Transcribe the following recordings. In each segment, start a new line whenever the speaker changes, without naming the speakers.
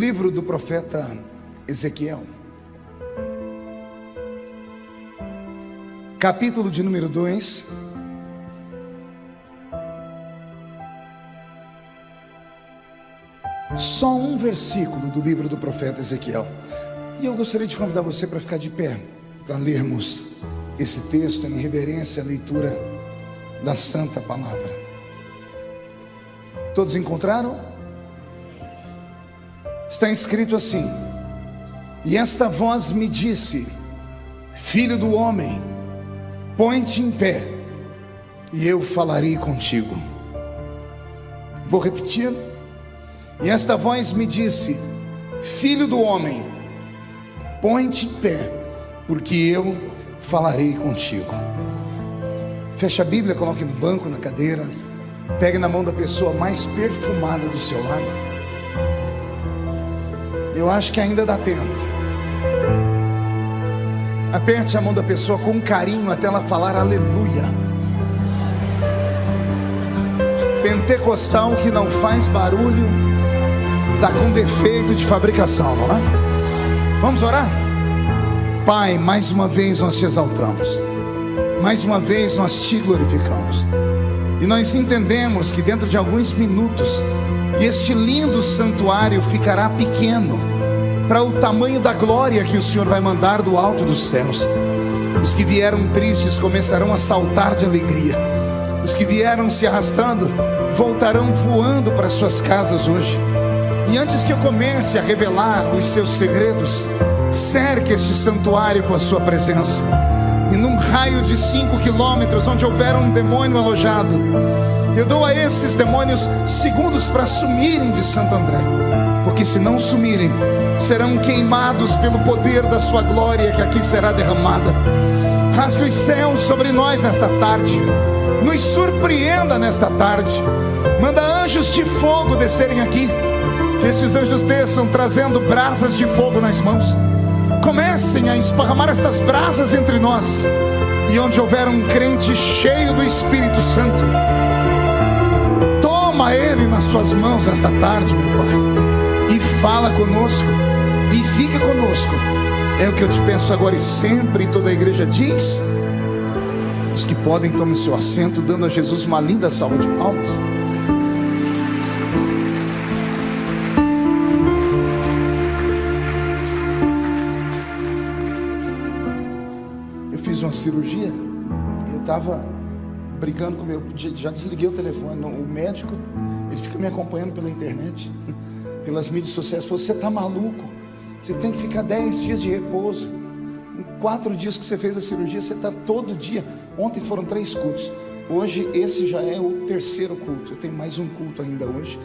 livro do profeta Ezequiel, capítulo de número 2. Só um versículo do livro do profeta Ezequiel. E eu gostaria de convidar você para ficar de pé, para lermos esse texto em reverência à leitura da Santa Palavra. Todos encontraram? Está escrito assim: E esta voz me disse: Filho do homem, põe-te em pé, e eu falarei contigo. Vou repetir. E esta voz me disse: Filho do homem, põe-te em pé, porque eu falarei contigo. Feche a Bíblia, coloque no banco, na cadeira. Pegue na mão da pessoa mais perfumada do seu lado. Eu acho que ainda dá tempo. Aperte a mão da pessoa com carinho até ela falar aleluia. Pentecostal que não faz barulho, está com defeito de fabricação, não é? Vamos orar? Pai, mais uma vez nós te exaltamos, mais uma vez nós te glorificamos, e nós entendemos que dentro de alguns minutos, este lindo santuário ficará pequeno, para o tamanho da glória que o Senhor vai mandar do alto dos céus. Os que vieram tristes começarão a saltar de alegria. Os que vieram se arrastando voltarão voando para suas casas hoje. E antes que eu comece a revelar os seus segredos, cerque este santuário com a sua presença. E num raio de cinco quilômetros, onde houver um demônio alojado, eu dou a esses demônios segundos para sumirem de Santo André, porque se não sumirem, serão queimados pelo poder da Sua glória que aqui será derramada. Rasgue os céus sobre nós esta tarde, nos surpreenda nesta tarde. Manda anjos de fogo descerem aqui, que estes anjos desçam trazendo brasas de fogo nas mãos. Comecem a esparramar estas brasas entre nós, e onde houver um crente cheio do Espírito Santo, toma ele nas suas mãos esta tarde, meu Pai, fala conosco e fica conosco. É o que eu te peço agora e sempre. E toda a igreja diz: os que podem, tomem seu assento, dando a Jesus uma linda salva de palmas. Eu fiz uma cirurgia eu estava brigando com meu. Já desliguei o telefone. O médico, ele fica me acompanhando pela internet, pelas mídias sociais. Falou: Você está maluco? Você tem que ficar 10 dias de repouso. Em quatro dias que você fez a cirurgia, você está todo dia. Ontem foram três cultos. Hoje esse já é o terceiro culto. Eu tenho mais um culto ainda hoje.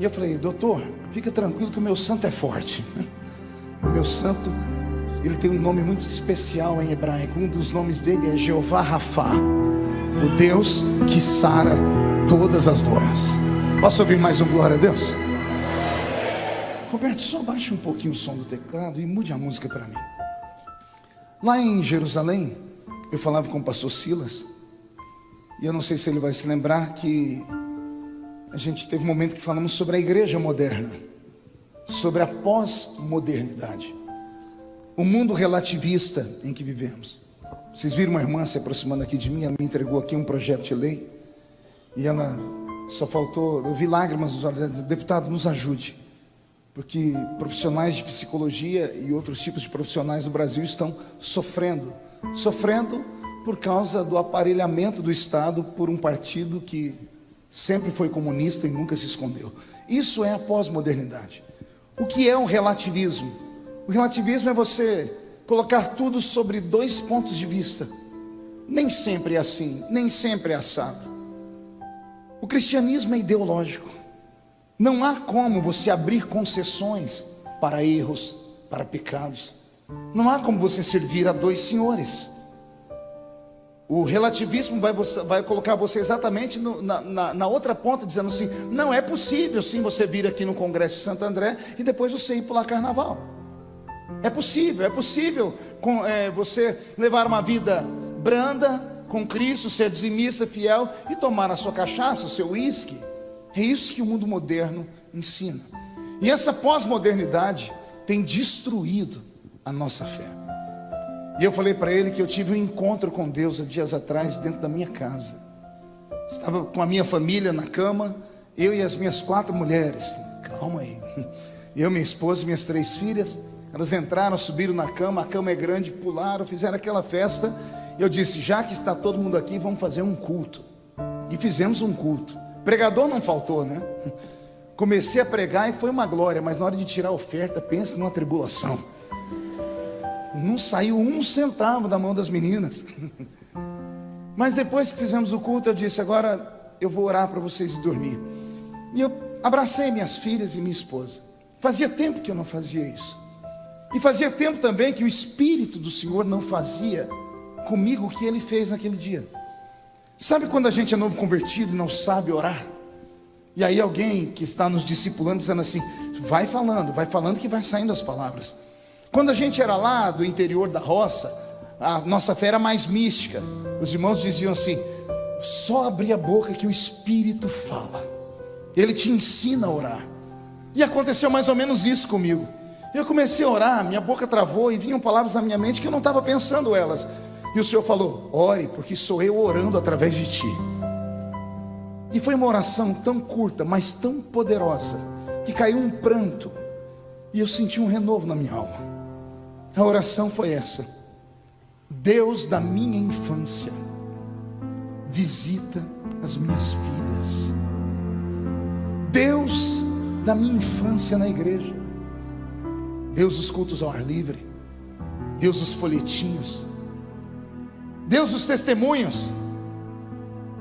E eu falei, doutor, fica tranquilo que o meu santo é forte. O meu santo, ele tem um nome muito especial em hebraico. Um dos nomes dele é Jeová Rafa, o Deus que sara todas as dores. Posso ouvir mais um glória a Deus? Roberto, só baixe um pouquinho o som do teclado e mude a música para mim. Lá em Jerusalém, eu falava com o pastor Silas, e eu não sei se ele vai se lembrar que a gente teve um momento que falamos sobre a igreja moderna, sobre a pós-modernidade, o mundo relativista em que vivemos. Vocês viram uma irmã se aproximando aqui de mim, ela me entregou aqui um projeto de lei, e ela só faltou, eu vi lágrimas nos olhos, deputado, nos ajude porque profissionais de psicologia e outros tipos de profissionais do Brasil estão sofrendo, sofrendo por causa do aparelhamento do Estado por um partido que sempre foi comunista e nunca se escondeu. Isso é a pós-modernidade. O que é um relativismo? O relativismo é você colocar tudo sobre dois pontos de vista. Nem sempre é assim, nem sempre é assado. O cristianismo é ideológico. Não há como você abrir concessões para erros, para pecados. Não há como você servir a dois senhores. O relativismo vai, vai colocar você exatamente no, na, na, na, outra ponta, dizendo assim: não é possível sim você vir aqui no Congresso de Santo André e depois você ir pular carnaval. É possível, é possível com, é, você levar uma vida branda com Cristo, ser dizimista, fiel e tomar a sua cachaça, o seu uísque. É isso que o mundo moderno ensina. E essa pós-modernidade tem destruído a nossa fé. E eu falei para ele que eu tive um encontro com Deus há dias atrás dentro da minha casa. Estava com a minha família na cama, eu e as minhas quatro mulheres. Calma aí. Eu, minha esposa e minhas três filhas. Elas entraram, subiram na cama, a cama é grande, pularam, fizeram aquela festa. Eu disse: já que está todo mundo aqui, vamos fazer um culto. E fizemos um culto. Pregador não faltou, né? Comecei a pregar e foi uma glória, mas na hora de tirar a oferta, pense numa tribulação. Não saiu um centavo da mão das meninas. Mas depois que fizemos o culto, eu disse: agora eu vou orar para vocês dormir. E eu abracei minhas filhas e minha esposa. Fazia tempo que eu não fazia isso. E fazia tempo também que o Espírito do Senhor não fazia comigo o que ele fez naquele dia. Sabe quando a gente é novo convertido e não sabe orar? E aí alguém que está nos discipulando dizendo assim: vai falando, vai falando que vai saindo as palavras. Quando a gente era lá do interior da roça, a nossa fé era mais mística. Os irmãos diziam assim: só abrir a boca que o Espírito fala. Ele te ensina a orar. E aconteceu mais ou menos isso comigo. Eu comecei a orar, minha boca travou e vinham palavras na minha mente que eu não estava pensando elas. E o Senhor falou: ore, porque sou eu orando através de ti. E foi uma oração tão curta, mas tão poderosa, que caiu um pranto, e eu senti um renovo na minha alma. A oração foi essa: Deus da minha infância, visita as minhas filhas. Deus da minha infância na igreja. Deus dos cultos ao ar livre. Deus dos folhetinhos. Deus dos testemunhos.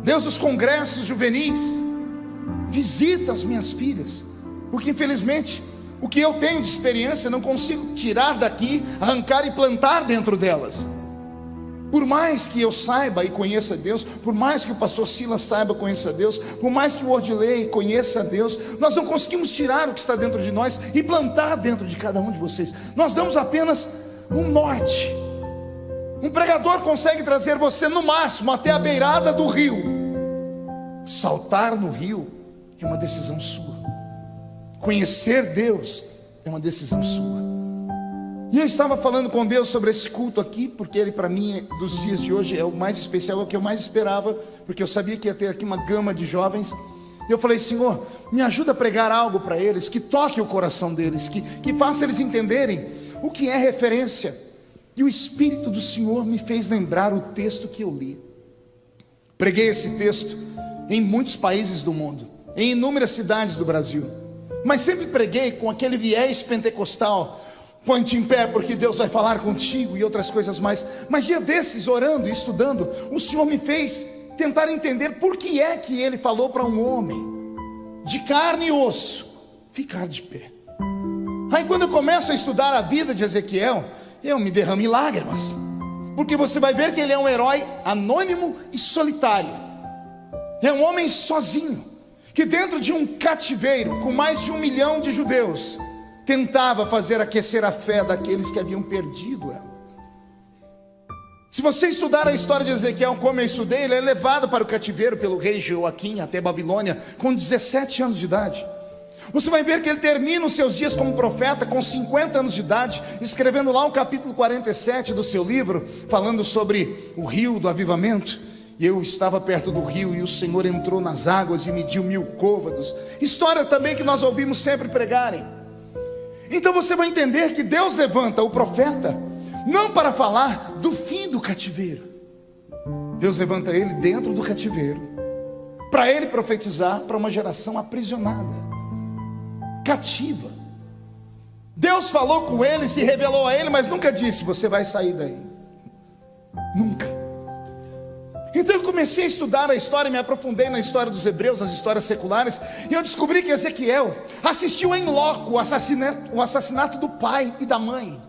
Deus dos congressos juvenis. Visita as minhas filhas. Porque infelizmente o que eu tenho de experiência não consigo tirar daqui, arrancar e plantar dentro delas. Por mais que eu saiba e conheça Deus, por mais que o pastor Silas saiba e conheça Deus, por mais que o Ordilei conheça Deus, nós não conseguimos tirar o que está dentro de nós e plantar dentro de cada um de vocês. Nós damos apenas um norte. Um pregador consegue trazer você no máximo até a beirada do rio. Saltar no rio é uma decisão sua. Conhecer Deus é uma decisão sua. E eu estava falando com Deus sobre esse culto aqui, porque ele para mim dos dias de hoje é o mais especial, é o que eu mais esperava, porque eu sabia que ia ter aqui uma gama de jovens. E eu falei, Senhor, me ajuda a pregar algo para eles, que toque o coração deles, que, que faça eles entenderem o que é referência. E o Espírito do Senhor me fez lembrar o texto que eu li. Preguei esse texto em muitos países do mundo, em inúmeras cidades do Brasil, mas sempre preguei com aquele viés pentecostal Põe-te em pé, porque Deus vai falar contigo e outras coisas mais. Mas dia desses, orando e estudando, o Senhor me fez tentar entender por que é que ele falou para um homem de carne e osso ficar de pé. Aí quando eu começo a estudar a vida de Ezequiel, eu me derramo em lágrimas, porque você vai ver que ele é um herói anônimo e solitário. É um homem sozinho, que dentro de um cativeiro com mais de um milhão de judeus, tentava fazer aquecer a fé daqueles que haviam perdido ela. Se você estudar a história de Ezequiel como eu estudei, ele é levado para o cativeiro pelo rei Joaquim até Babilônia com 17 anos de idade. Você vai ver que ele termina os seus dias como profeta com 50 anos de idade, escrevendo lá o capítulo 47 do seu livro, falando sobre o rio do avivamento. E eu estava perto do rio e o Senhor entrou nas águas e mediu mil côvados. História também que nós ouvimos sempre pregarem. Então você vai entender que Deus levanta o profeta não para falar do fim do cativeiro. Deus levanta ele dentro do cativeiro para ele profetizar para uma geração aprisionada, cativa. Deus falou com ele, se revelou a ele, mas nunca disse: Você vai sair daí. Nunca. Então eu comecei a estudar a história, me aprofundei na história dos hebreus, nas histórias seculares, e eu descobri que Ezequiel assistiu em loco o assassinato, o assassinato do pai e da mãe.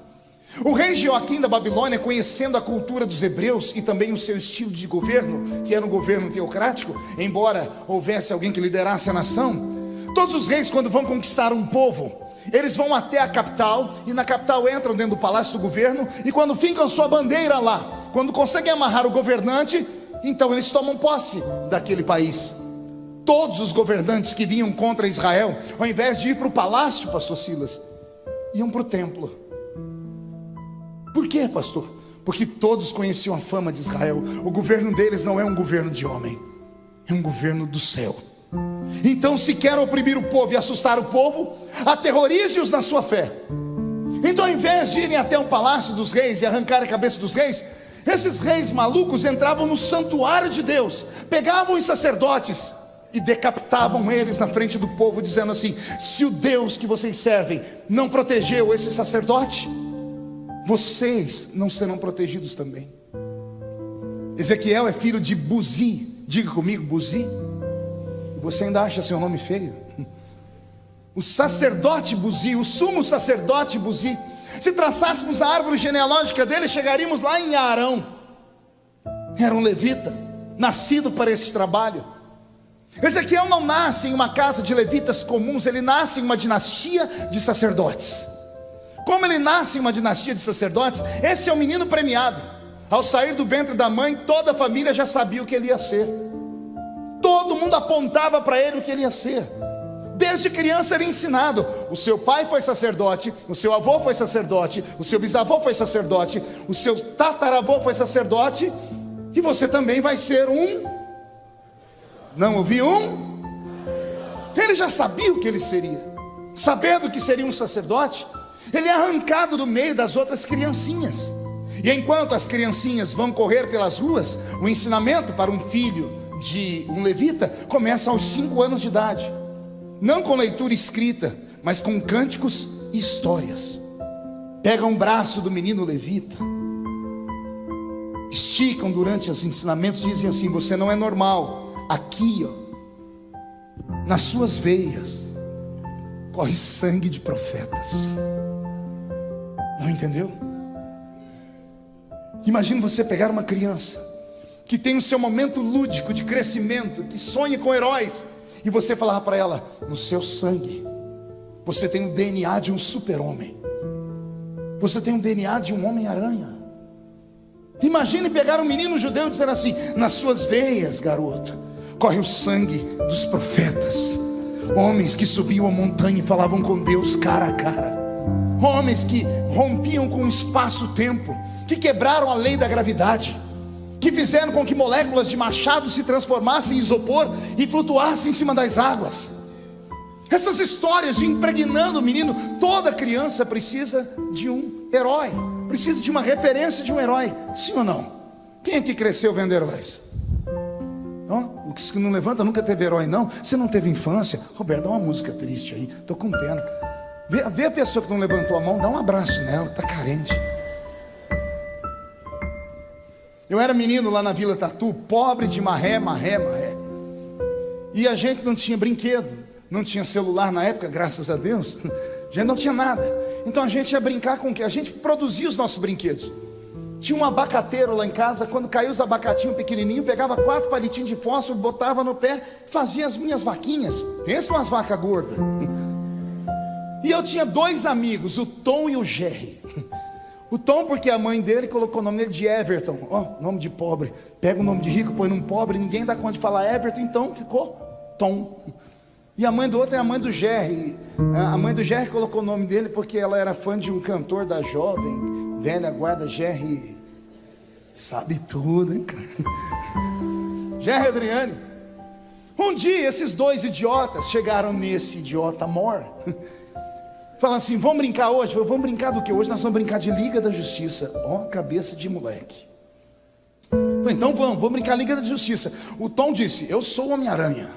O rei Joaquim da Babilônia, conhecendo a cultura dos hebreus e também o seu estilo de governo, que era um governo teocrático, embora houvesse alguém que liderasse a nação, todos os reis, quando vão conquistar um povo, eles vão até a capital e na capital entram dentro do palácio do governo e quando fincam sua bandeira lá, quando conseguem amarrar o governante, então eles tomam posse daquele país. Todos os governantes que vinham contra Israel, ao invés de ir para o palácio, pastor Silas, iam para o templo. Por quê, pastor? Porque todos conheciam a fama de Israel. O governo deles não é um governo de homem, é um governo do céu. Então, se quer oprimir o povo e assustar o povo, aterrorize-os na sua fé. Então, ao invés de irem até o palácio dos reis e arrancar a cabeça dos reis, esses reis malucos entravam no santuário de Deus, pegavam os sacerdotes e decapitavam eles na frente do povo, dizendo assim: se o Deus que vocês servem não protegeu esse sacerdote, vocês não serão protegidos também. Ezequiel é filho de Buzi, diga comigo, Buzi. Você ainda acha seu nome feio? O sacerdote Buzi, o sumo sacerdote Buzi. Se traçássemos a árvore genealógica dele, chegaríamos lá em Arão. Era um levita, nascido para este trabalho. Ezequiel não nasce em uma casa de levitas comuns, ele nasce em uma dinastia de sacerdotes. Como ele nasce em uma dinastia de sacerdotes, esse é o menino premiado. Ao sair do ventre da mãe, toda a família já sabia o que ele ia ser. Todo mundo apontava para ele o que ele ia ser. Desde criança era ensinado: o seu pai foi sacerdote, o seu avô foi sacerdote, o seu bisavô foi sacerdote, o seu tataravô foi sacerdote, e você também vai ser um. Não ouvi um? Ele já sabia o que ele seria, sabendo que seria um sacerdote, ele é arrancado do meio das outras criancinhas. E enquanto as criancinhas vão correr pelas ruas, o ensinamento para um filho de um levita começa aos cinco anos de idade, não com leitura escrita, mas com cânticos e histórias. Pegam um braço do menino levita, esticam durante os ensinamentos, dizem assim: Você não é normal, aqui, ó, nas suas veias, corre sangue de profetas. Não entendeu? Imagine você pegar uma criança que tem o seu momento lúdico de crescimento, que sonha com heróis, e você falar para ela: no seu sangue, você tem o DNA de um super-homem, você tem o DNA de um homem-aranha. Imagine pegar um menino judeu e dizer assim: nas suas veias, garoto, corre o sangue dos profetas, homens que subiam a montanha e falavam com Deus cara a cara. Homens que rompiam com o espaço-tempo, que quebraram a lei da gravidade, que fizeram com que moléculas de machado se transformassem em isopor e flutuassem em cima das águas. Essas histórias impregnando o menino, toda criança precisa de um herói, precisa de uma referência de um herói, sim ou não? Quem é que cresceu vendo heróis? Oh, o que não levanta nunca teve herói, não. Você não teve infância? Roberto, dá uma música triste aí, estou com pena. Vê, vê a pessoa que não levantou a mão, dá um abraço nela, está carente. Eu era menino lá na Vila Tatu, pobre de marré, marré, marré. E a gente não tinha brinquedo, não tinha celular na época, graças a Deus. A gente não tinha nada. Então a gente ia brincar com o quê? A gente produzia os nossos brinquedos. Tinha um abacateiro lá em casa, quando caiu os abacatinhos pequenininhos, pegava quatro palitinhos de fósforo, botava no pé, fazia as minhas vaquinhas. Pensa umas vacas gordas. E eu tinha dois amigos, o Tom e o Jerry. O Tom, porque a mãe dele colocou o nome dele de Everton, ó, oh, nome de pobre. Pega o nome de rico, põe num pobre, ninguém dá conta de falar Everton, então ficou Tom. E a mãe do outro é a mãe do Jerry. A mãe do Jerry colocou o nome dele porque ela era fã de um cantor da jovem, velha guarda Jerry. Sabe tudo, hein, cara? Jerry Adriane. Um dia esses dois idiotas chegaram nesse idiota mor. Fala assim, vamos brincar hoje? Vamos brincar do que? Hoje nós vamos brincar de Liga da Justiça. Ó, cabeça de moleque. Então vamos, vamos brincar Liga da Justiça. O Tom disse, eu sou o Homem-Aranha.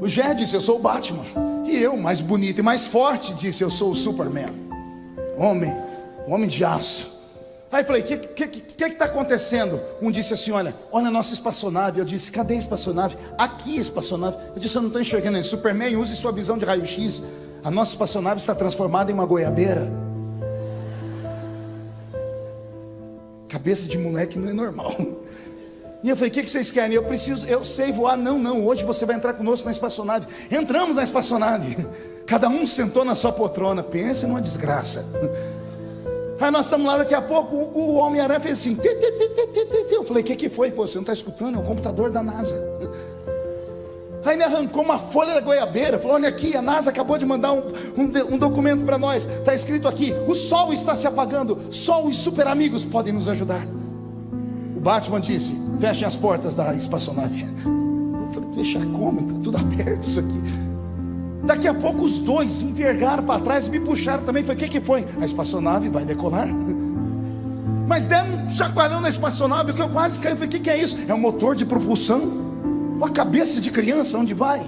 O Gé disse, eu sou o Batman. E eu, mais bonito e mais forte, disse, eu sou o Superman. Homem, homem de aço. Aí falei, o que está que, que, que tá acontecendo? Um disse assim, olha, olha a nossa espaçonave. Eu disse, cadê a espaçonave? Aqui a espaçonave. Eu disse, eu não estou enxergando. Superman, use sua visão de raio-x. A nossa espaçonave está transformada em uma goiabeira. Cabeça de moleque não é normal. E eu falei: o que, vocês querem? Eu preciso, eu sei voar. Não, não, hoje você vai entrar conosco na espaçonave. Entramos na espaçonave. Cada um sentou na sua poltrona. Pense numa desgraça. Aí nós estamos lá, daqui a pouco o Homem-Aranha fez assim. Eu falei: o que, que foi? Você não está escutando? É o computador da NASA. Aí ele arrancou uma folha da goiabeira, falou: Olha aqui, a NASA acabou de mandar um, um, um documento para nós. Está escrito aqui: O sol está se apagando, só os super amigos podem nos ajudar. O Batman disse: Fechem as portas da espaçonave. Eu falei: Fechar como? Está tudo aberto isso aqui. Daqui a pouco os dois envergaram para trás e me puxaram também. Falei: O que, que foi? A espaçonave vai decolar. Mas deram um chacoalhão na espaçonave, que eu quase caí. Falei: O que, que é isso? É um motor de propulsão a cabeça de criança, onde vai?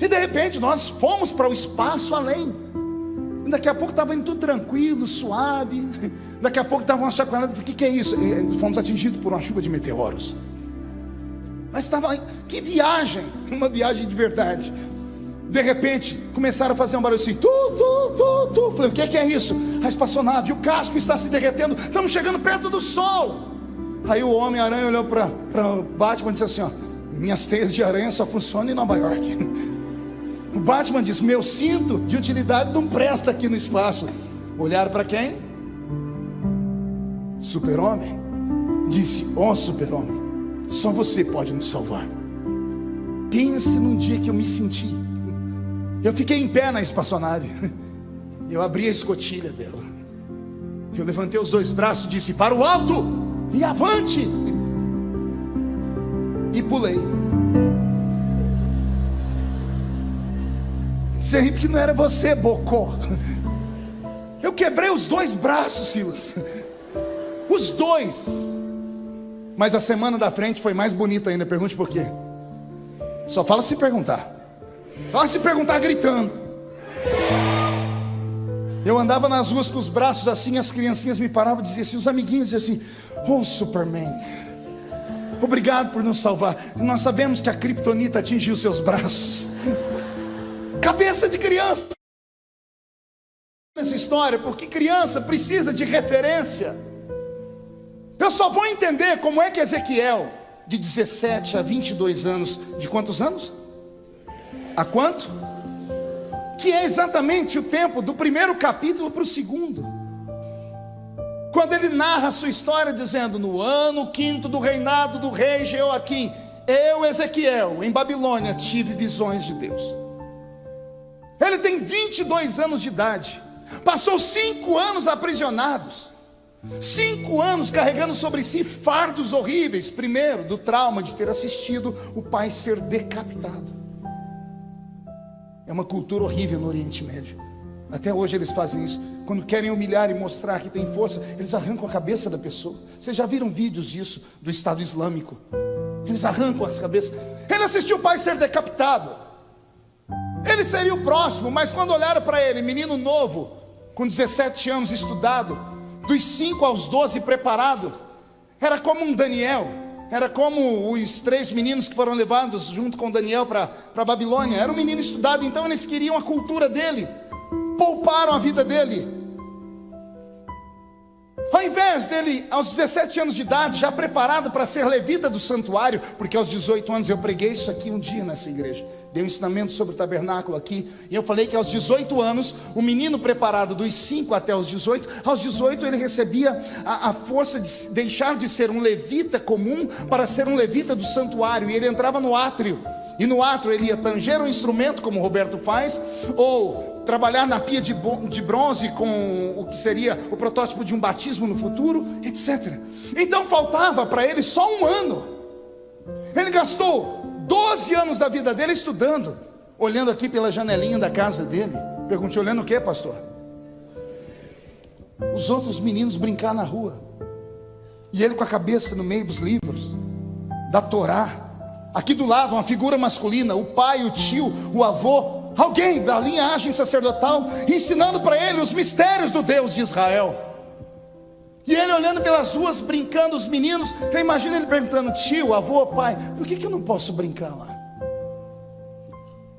E de repente nós fomos para o espaço além. E daqui a pouco estava indo tudo tranquilo, suave. Daqui a pouco estava uma chacoalhada. O que, que é isso? E fomos atingidos por uma chuva de meteoros. Mas estava. Que viagem! Uma viagem de verdade. De repente, começaram a fazer um barulho assim, tu, tu, tu, tu. Falei, o que, que é isso? A espaçonave, o casco está se derretendo, estamos chegando perto do sol. Aí o Homem-Aranha olhou para Batman e disse assim: ó, minhas teias de aranha só funcionam em Nova York. O Batman diz: Meu cinto de utilidade não presta aqui no espaço. Olharam para quem? Super-Homem. Disse: Ó oh, Super-Homem, só você pode nos salvar. Pense num dia que eu me senti. Eu fiquei em pé na espaçonave. Eu abri a escotilha dela. Eu levantei os dois braços e disse: Para o alto e avante e pulei. Você ri porque não era você, Bocó. Eu quebrei os dois braços, Silas. Os dois. Mas a semana da frente foi mais bonita ainda. Pergunte por quê. Só fala se perguntar. Só se perguntar gritando. Eu andava nas ruas com os braços assim, as criancinhas me paravam e diziam assim, os amiguinhos diziam assim, oh Superman. Obrigado por nos salvar. Nós sabemos que a criptonita atingiu seus braços. Cabeça de criança. Essa história, porque criança precisa de referência. Eu só vou entender como é que Ezequiel, de 17 a 22 anos, de quantos anos? A quanto? Que é exatamente o tempo do primeiro capítulo para o segundo. Quando ele narra a sua história dizendo: No ano quinto do reinado do rei Jeoaquim, eu, Ezequiel, em Babilônia, tive visões de Deus. Ele tem 22 anos de idade, passou cinco anos aprisionados, cinco anos carregando sobre si fardos horríveis. Primeiro, do trauma de ter assistido o pai ser decapitado. É uma cultura horrível no Oriente Médio. Até hoje eles fazem isso. Quando querem humilhar e mostrar que tem força, eles arrancam a cabeça da pessoa. Vocês já viram vídeos disso do Estado Islâmico? Eles arrancam as cabeças. Ele assistiu o pai ser decapitado. Ele seria o próximo, mas quando olharam para ele, menino novo, com 17 anos estudado, dos 5 aos 12 preparado, era como um Daniel, era como os três meninos que foram levados junto com Daniel para Babilônia. Era um menino estudado, então eles queriam a cultura dele pouparam a vida dele. Ao invés dele, aos 17 anos de idade, já preparado para ser levita do santuário, porque aos 18 anos eu preguei isso aqui um dia nessa igreja, dei um ensinamento sobre o tabernáculo aqui, e eu falei que aos 18 anos, o menino preparado dos 5 até os 18, aos 18 ele recebia a, a força de deixar de ser um levita comum para ser um levita do santuário, e ele entrava no átrio. E no átrio ele ia tanger o instrumento, como o Roberto faz, ou trabalhar na pia de, bronze com o que seria o protótipo de um batismo no futuro, etc. Então faltava para ele só um ano. Ele gastou 12 anos da vida dele estudando, olhando aqui pela janelinha da casa dele. Perguntei, olhando o que, pastor? Os outros meninos brincar na rua. E ele com a cabeça no meio dos livros, da Torá Aqui do lado, uma figura masculina, o pai, o tio, o avô, alguém da linhagem sacerdotal, ensinando para ele os mistérios do Deus de Israel. E ele olhando pelas ruas, brincando, os meninos, eu imagino ele perguntando: tio, avô, pai, por que, que eu não posso brincar lá?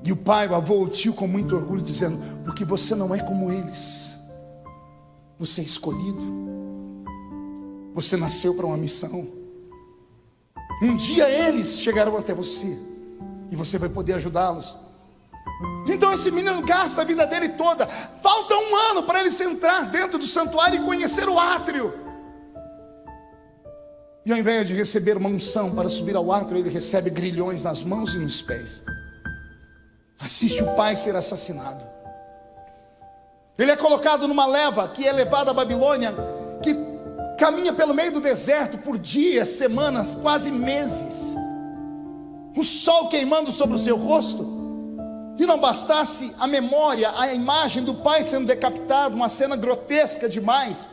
E o pai, o avô, o tio, com muito orgulho, dizendo: porque você não é como eles, você é escolhido, você nasceu para uma missão. Um dia eles chegarão até você e você vai poder ajudá-los. Então esse menino gasta a vida dele toda. Falta um ano para ele entrar dentro do santuário e conhecer o átrio. E ao invés de receber uma unção para subir ao átrio, ele recebe grilhões nas mãos e nos pés. assiste o pai ser assassinado. Ele é colocado numa leva que é levada à Babilônia, que caminha pelo meio do deserto por dias, semanas, quase meses. O sol queimando sobre o seu rosto. E não bastasse a memória, a imagem do pai sendo decapitado, uma cena grotesca demais.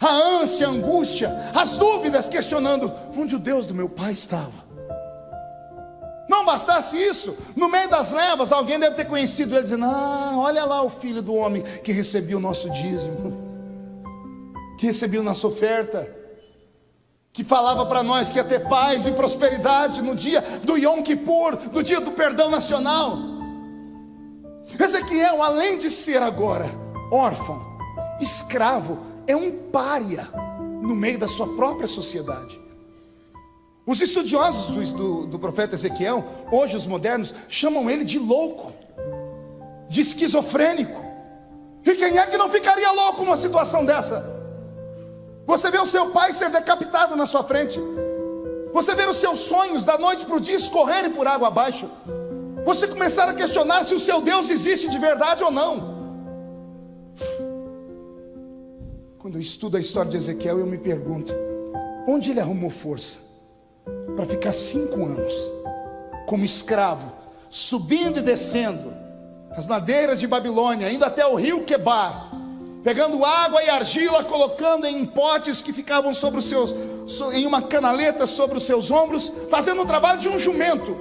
A ânsia, a angústia, as dúvidas questionando onde o Deus do meu pai estava. Não bastasse isso, no meio das levas, alguém deve ter conhecido ele, dizendo: Ah, olha lá o filho do homem que recebia o nosso dízimo, que recebia a nossa oferta, que falava para nós que ia ter paz e prosperidade no dia do Yom Kippur, no dia do perdão nacional. Ezequiel, além de ser agora órfão, escravo, é um pária no meio da sua própria sociedade. Os estudiosos do, do, profeta Ezequiel, hoje os modernos, chamam ele de louco, de esquizofrênico. E quem é que não ficaria louco numa situação dessa? Você vê o seu pai ser decapitado na sua frente, você vê os seus sonhos da noite para o dia escorrerem por água abaixo, você começar a questionar se o seu Deus existe de verdade ou não. Quando eu estudo a história de Ezequiel, eu me pergunto: onde ele arrumou força? para ficar cinco anos como escravo, subindo e descendo as ladeiras de Babilônia, indo até o rio Quebar, pegando água e argila, colocando em potes que ficavam sobre os seus, em uma canaleta sobre os seus ombros, fazendo um trabalho de um jumento,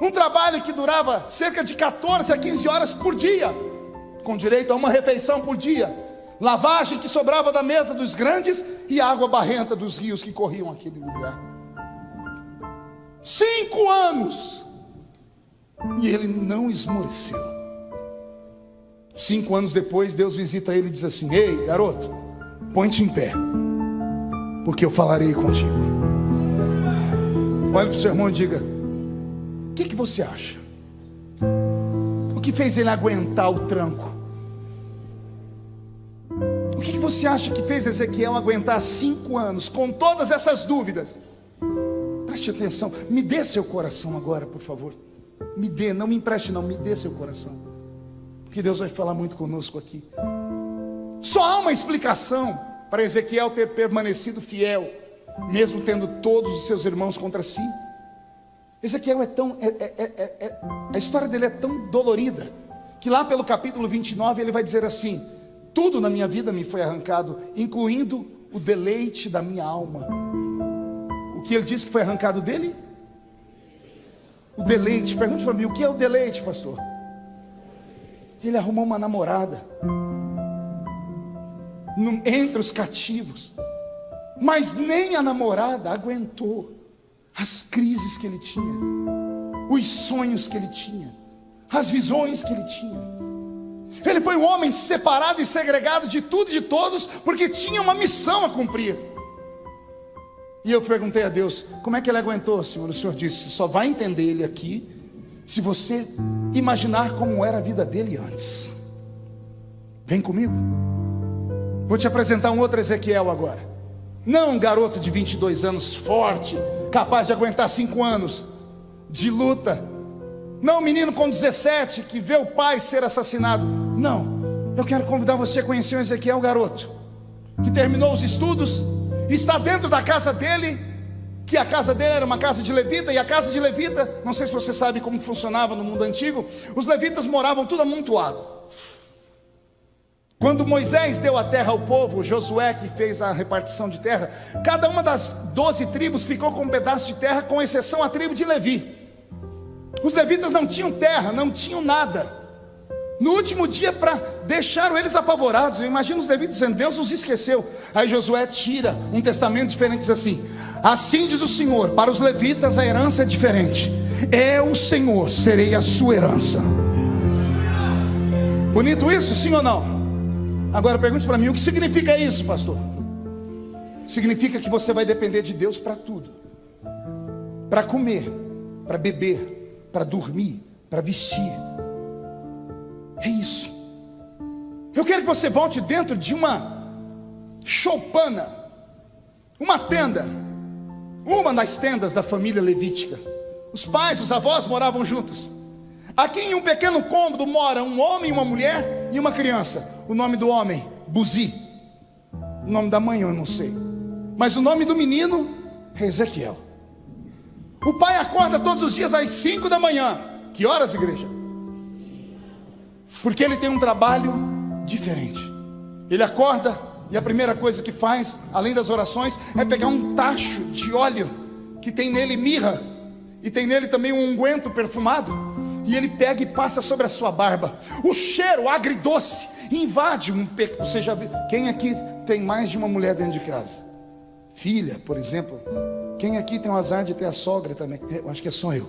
um trabalho que durava cerca de 14 a 15 horas por dia, com direito a uma refeição por dia, lavagem que sobrava da mesa dos grandes e água barrenta dos rios que corriam aquele lugar. Cinco anos. E ele não esmoreceu. Cinco anos depois, Deus visita ele e diz assim: Ei, garoto, põe-te em pé, porque eu falarei contigo. Olhe para o seu irmão e diga: que, que você acha? O que fez ele aguentar o tranco? O que, que você acha que fez Ezequiel aguentar cinco anos com todas essas dúvidas? Preste atenção, me dê seu coração agora, por favor. Me dê, não me empreste, não, me dê seu coração. Porque Deus vai falar muito conosco aqui. Só há uma explicação para Ezequiel ter permanecido fiel, mesmo tendo todos os seus irmãos contra si. Ezequiel é tão. É, é, é, é, a história dele é tão dolorida, que lá pelo capítulo 29 ele vai dizer assim: Tudo na minha vida me foi arrancado, incluindo o deleite da minha alma. O que ele disse que foi arrancado dele? O deleite. Pergunte para mim, o que é o deleite, pastor? Ele arrumou uma namorada entre os cativos, mas nem a namorada aguentou as crises que ele tinha, os sonhos que ele tinha, as visões que ele tinha. Ele foi um homem separado e segregado de tudo e de todos, porque tinha uma missão a cumprir. E eu perguntei a Deus: como é que ele aguentou, Senhor? O Senhor disse: só vai entender ele aqui se você imaginar como era a vida dele antes. Vem comigo. Vou te apresentar um outro Ezequiel agora. Não um garoto de 22 anos, forte, capaz de aguentar cinco anos de luta. Não um menino com 17 que vê o pai ser assassinado. Não. Eu quero convidar você a conhecer o Ezequiel, garoto, que terminou os estudos está dentro da casa dele, que a casa dele era uma casa de levita, e a casa de levita, não sei se você sabe como funcionava no mundo antigo, os levitas moravam tudo amontoado. Quando Moisés deu a terra ao povo, Josué que fez a repartição de terra, cada uma das doze tribos ficou com um pedaço de terra, com exceção a tribo de Levi. Os levitas não tinham terra, não tinham nada no último dia para deixaram eles apavorados. Eu imagino os levitas dizendo: Deus os esqueceu. Aí Josué tira um testamento diferente, diz assim: Assim diz o Senhor, para os levitas a herança é diferente. Eu, Senhor, serei a sua herança. Bonito isso, sim ou não? Agora pergunte para mim: o que significa isso, pastor? Significa que você vai depender de Deus para tudo: para comer, para beber, para dormir, para vestir é isso. Eu quero que você volte dentro de uma choupana, uma tenda, uma das tendas da família levítica. Os pais, os avós moravam juntos. Aqui em um pequeno cômodo mora um homem, uma mulher e uma criança. O nome do homem, Buzi. O nome da mãe eu não sei. Mas o nome do menino Ezequiel. O pai acorda todos os dias às 5 da manhã. Que horas, igreja? Porque ele tem um trabalho diferente. Ele acorda e a primeira coisa que faz, além das orações, é pegar um tacho de óleo que tem nele mirra e tem nele também um unguento perfumado. E ele pega e passa sobre a sua barba. O cheiro agridoce invade um. Você já viu? Quem aqui tem mais de uma mulher dentro de casa? Filha, por exemplo. Quem aqui tem o azar de ter a sogra também? Eu acho que é só eu.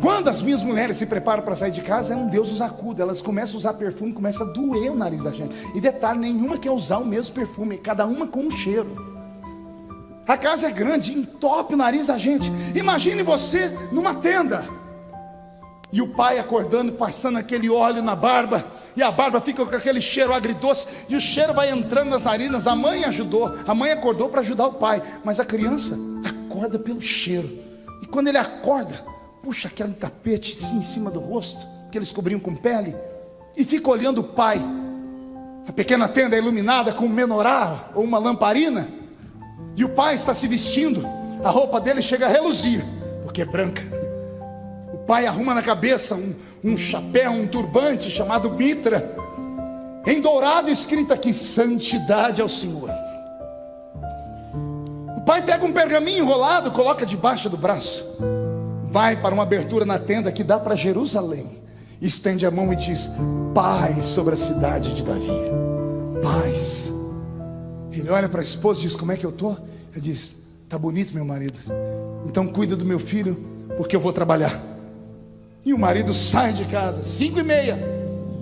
Quando as minhas mulheres se preparam para sair de casa, é um Deus os acuda. Elas começam a usar perfume, começa a doer o nariz da gente. E detalhe, nenhuma quer usar o mesmo perfume, cada uma com um cheiro. A casa é grande, entope o nariz da gente. Imagine você numa tenda. E o pai acordando, passando aquele óleo na barba, e a barba fica com aquele cheiro agridoce, e o cheiro vai entrando nas narinas. A mãe ajudou, a mãe acordou para ajudar o pai, mas a criança acorda pelo cheiro. E quando ele acorda, puxa aquele tapete assim em cima do rosto, que eles cobriam com pele, e fica olhando o pai. A pequena tenda é iluminada com um menorá ou uma lamparina, e o pai está se vestindo, a roupa dele chega a reluzir, porque é branca. Pai arruma na cabeça um, um chapéu, um turbante chamado mitra, em dourado escrito aqui: Santidade ao Senhor. O pai pega um pergaminho enrolado, coloca debaixo do braço, vai para uma abertura na tenda que dá para Jerusalém, estende a mão e diz: Paz sobre a cidade de Davi, paz. Ele olha para a esposa e diz: Como é que eu estou? Ele diz: Está bonito, meu marido. Então cuida do meu filho, porque eu vou trabalhar. E o marido sai de casa, cinco e meia,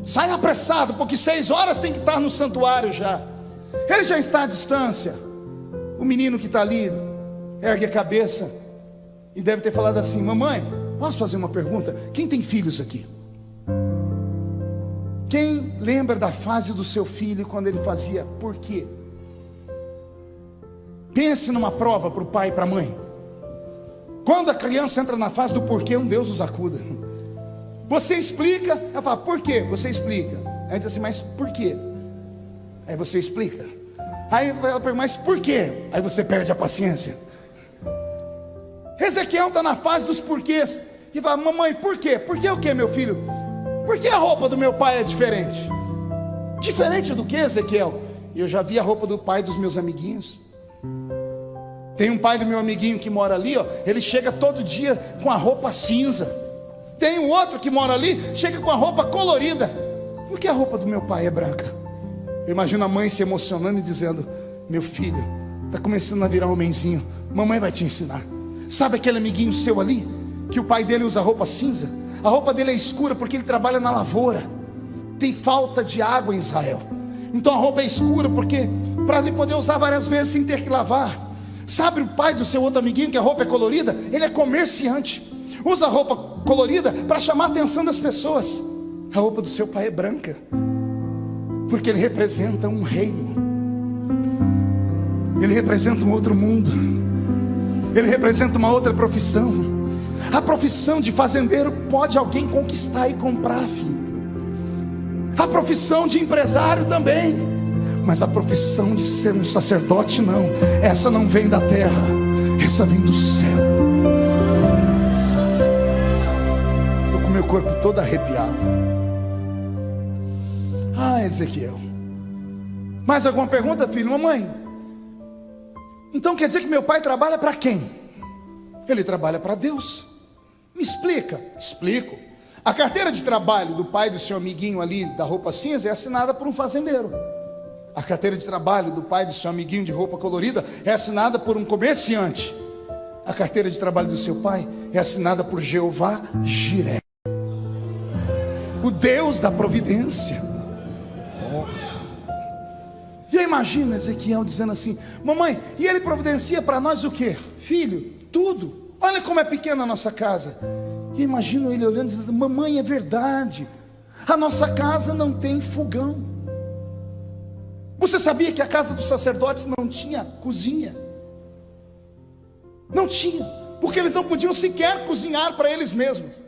sai apressado, porque seis horas tem que estar no santuário já. Ele já está à distância. O menino que está ali ergue a cabeça e deve ter falado assim: Mamãe, posso fazer uma pergunta? Quem tem filhos aqui? Quem lembra da fase do seu filho quando ele fazia por quê? Pense numa prova para o pai e para a mãe. Quando a criança entra na fase do porquê, um Deus os acuda. Você explica, ela fala, por quê? Você explica. Aí diz assim, mas por quê? Aí você explica. Aí ela pergunta, mas por quê? Aí você perde a paciência. Ezequiel está na fase dos porquês. E fala, mamãe, por quê? Por que o quê, meu filho? Por que a roupa do meu pai é diferente? Diferente do que, Ezequiel? Eu já vi a roupa do pai dos meus amiguinhos. Tem um pai do meu amiguinho que mora ali, ó, ele chega todo dia com a roupa cinza. Tem um outro que mora ali, chega com a roupa colorida. Por que a roupa do meu pai é branca? Eu imagino a mãe se emocionando e dizendo: Meu filho, está começando a virar homenzinho. Mamãe vai te ensinar. Sabe aquele amiguinho seu ali, que o pai dele usa roupa cinza? A roupa dele é escura porque ele trabalha na lavoura. Tem falta de água em Israel. Então a roupa é escura porque para ele poder usar várias vezes sem ter que lavar. Sabe o pai do seu outro amiguinho que a roupa é colorida? Ele é comerciante. Usa roupa colorida para chamar a atenção das pessoas. A roupa do seu pai é branca. Porque ele representa um reino. Ele representa um outro mundo. Ele representa uma outra profissão. A profissão de fazendeiro pode alguém conquistar e comprar, filho. A profissão de empresário também. Mas a profissão de ser um sacerdote, não. Essa não vem da terra, essa vem do céu. Meu corpo todo arrepiado. Ah, Ezequiel. Mais alguma pergunta, filho? Mamãe. Então quer dizer que meu pai trabalha para quem? Ele trabalha para Deus. Me explica. Explico. A carteira de trabalho do pai do seu amiguinho ali da roupa cinza é assinada por um fazendeiro. A carteira de trabalho do pai do seu amiguinho de roupa colorida é assinada por um comerciante. A carteira de trabalho do seu pai é assinada por Jeová Jiré, o Deus da providência. E aí imagina Ezequiel dizendo assim: Mamãe, e ele providencia para nós o que? Filho, tudo. Olha como é pequena a nossa casa. E imagino ele olhando e dizendo: Mamãe, é verdade. A nossa casa não tem fogão. Você sabia que a casa dos sacerdotes não tinha cozinha? Não tinha, porque eles não podiam sequer cozinhar para eles mesmos.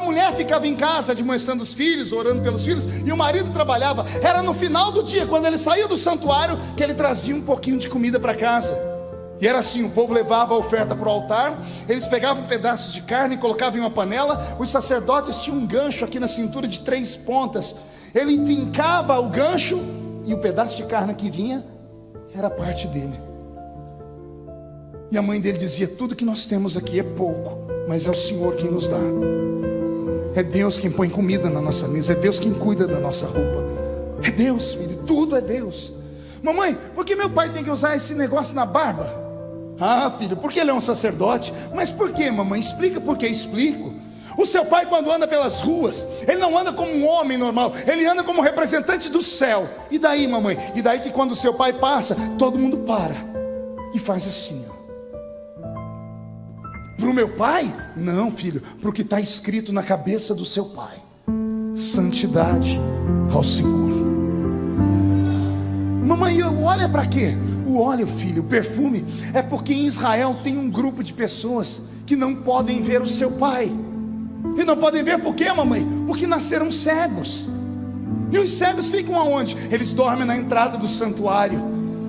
Mulher ficava em casa admoestando os filhos, orando pelos filhos, e o marido trabalhava. Era no final do dia, quando ele saía do santuário, que ele trazia um pouquinho de comida para casa. E era assim: o povo levava a oferta para o altar, eles pegavam pedaços de carne e colocavam em uma panela. Os sacerdotes tinham um gancho aqui na cintura de três pontas. Ele fincava o gancho e o pedaço de carne que vinha era parte dele. E a mãe dele dizia: Tudo que nós temos aqui é pouco, mas é o Senhor quem nos dá. É Deus quem põe comida na nossa mesa, é Deus quem cuida da nossa roupa. É Deus, filho, tudo é Deus. Mamãe, por que meu pai tem que usar esse negócio na barba? Ah, filho, porque ele é um sacerdote. Mas por que, mamãe? Explica por que explico. O seu pai, quando anda pelas ruas, ele não anda como um homem normal, ele anda como representante do céu. E daí, mamãe? E daí que quando o seu pai passa, todo mundo para e faz assim, ó. Para o meu pai? Não, filho, para o que está escrito na cabeça do seu pai: santidade ao Senhor. Mamãe, olha para quê? O óleo, filho, o perfume, é porque em Israel tem um grupo de pessoas que não podem ver o seu pai. E não podem ver por quê, mamãe? Porque nasceram cegos. E os cegos ficam aonde? Eles dormem na entrada do santuário.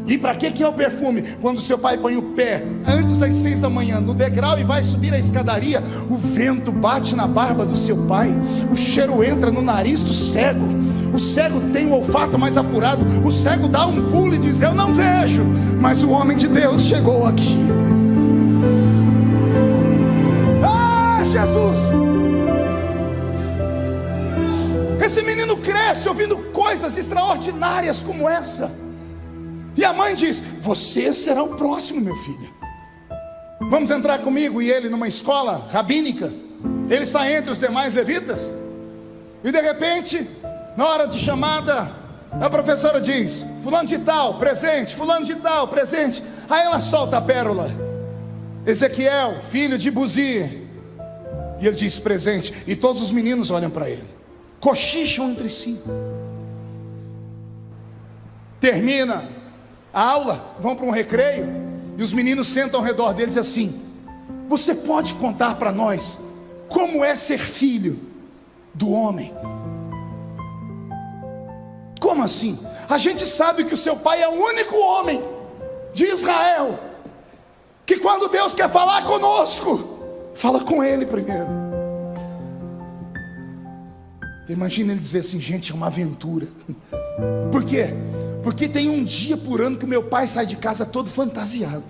E para que, que é o perfume? Quando seu pai põe o pé antes das seis da manhã no degrau e vai subir a escadaria, o vento bate na barba do seu pai, o cheiro entra no nariz do cego. O cego tem o olfato mais apurado, o cego dá um pulo e diz: Eu não vejo, mas o homem de Deus chegou aqui. Ah, Jesus! Esse menino cresce ouvindo coisas extraordinárias como essa. E a mãe diz: Você será o próximo, meu filho. Vamos entrar comigo e ele numa escola rabínica. Ele está entre os demais levitas. E de repente, na hora de chamada, a professora diz: Fulano de tal, presente, Fulano de tal, presente. Aí ela solta a pérola: Ezequiel, filho de Buzi. E ele diz: Presente. E todos os meninos olham para ele, cochicham entre si. Termina aula, vão para um recreio, e os meninos sentam ao redor deles assim: Você pode contar para nós como é ser filho do homem? Como assim? A gente sabe que o seu pai é o único homem de Israel que quando Deus quer falar conosco, fala com ele primeiro. Imagina ele dizer assim, gente, é uma aventura. Por quê? Porque tem um dia por ano que meu pai sai de casa todo fantasiado.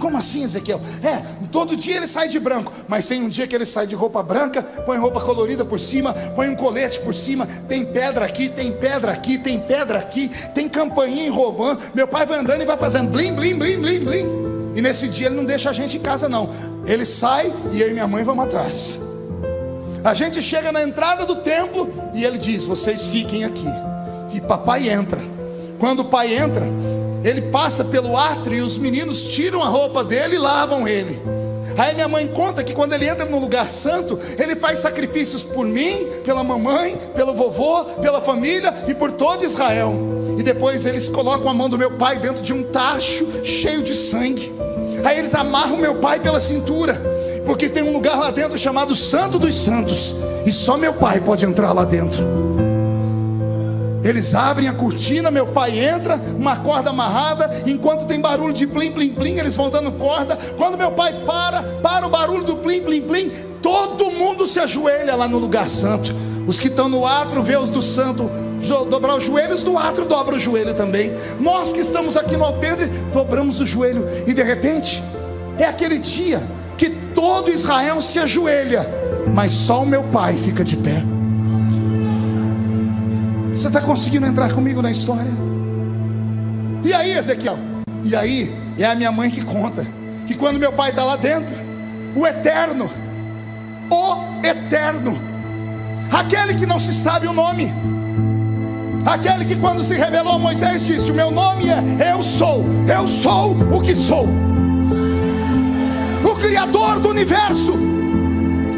Como assim, Ezequiel? É, todo dia ele sai de branco, mas tem um dia que ele sai de roupa branca, põe roupa colorida por cima, põe um colete por cima, tem pedra aqui, tem pedra aqui, tem pedra aqui, tem campainha em Romã. Meu pai vai andando e vai fazendo blim, blim, blim, blim, blim. E nesse dia ele não deixa a gente em casa, não. Ele sai e eu e minha mãe vamos atrás. A gente chega na entrada do templo e ele diz: Vocês fiquem aqui. E papai entra. Quando o pai entra, ele passa pelo átrio e os meninos tiram a roupa dele e lavam ele. Aí minha mãe conta que quando ele entra no lugar santo, ele faz sacrifícios por mim, pela mamãe, pelo vovô, pela família e por todo Israel. E depois eles colocam a mão do meu pai dentro de um tacho cheio de sangue. Aí eles amarram meu pai pela cintura, porque tem um lugar lá dentro chamado Santo dos Santos, e só meu pai pode entrar lá dentro. Eles abrem a cortina, meu pai entra, uma corda amarrada, enquanto tem barulho de plim, plim, plim, eles vão dando corda. Quando meu pai para, para o barulho do plim, plim, plim, todo mundo se ajoelha lá no lugar santo. Os que estão no atro, vê os do santo dobrar os joelhos, do atro dobra o joelho também. Nós que estamos aqui no alpendre, dobramos o joelho, e de repente, é aquele dia que todo Israel se ajoelha, mas só o meu pai fica de pé. Você está conseguindo entrar comigo na história? E aí, Ezequiel? E aí, é a minha mãe que conta que quando meu pai está lá dentro, o eterno, o eterno, aquele que não se sabe o nome, aquele que quando se revelou a Moisés disse: O meu nome é Eu sou, eu sou o que sou, o Criador do universo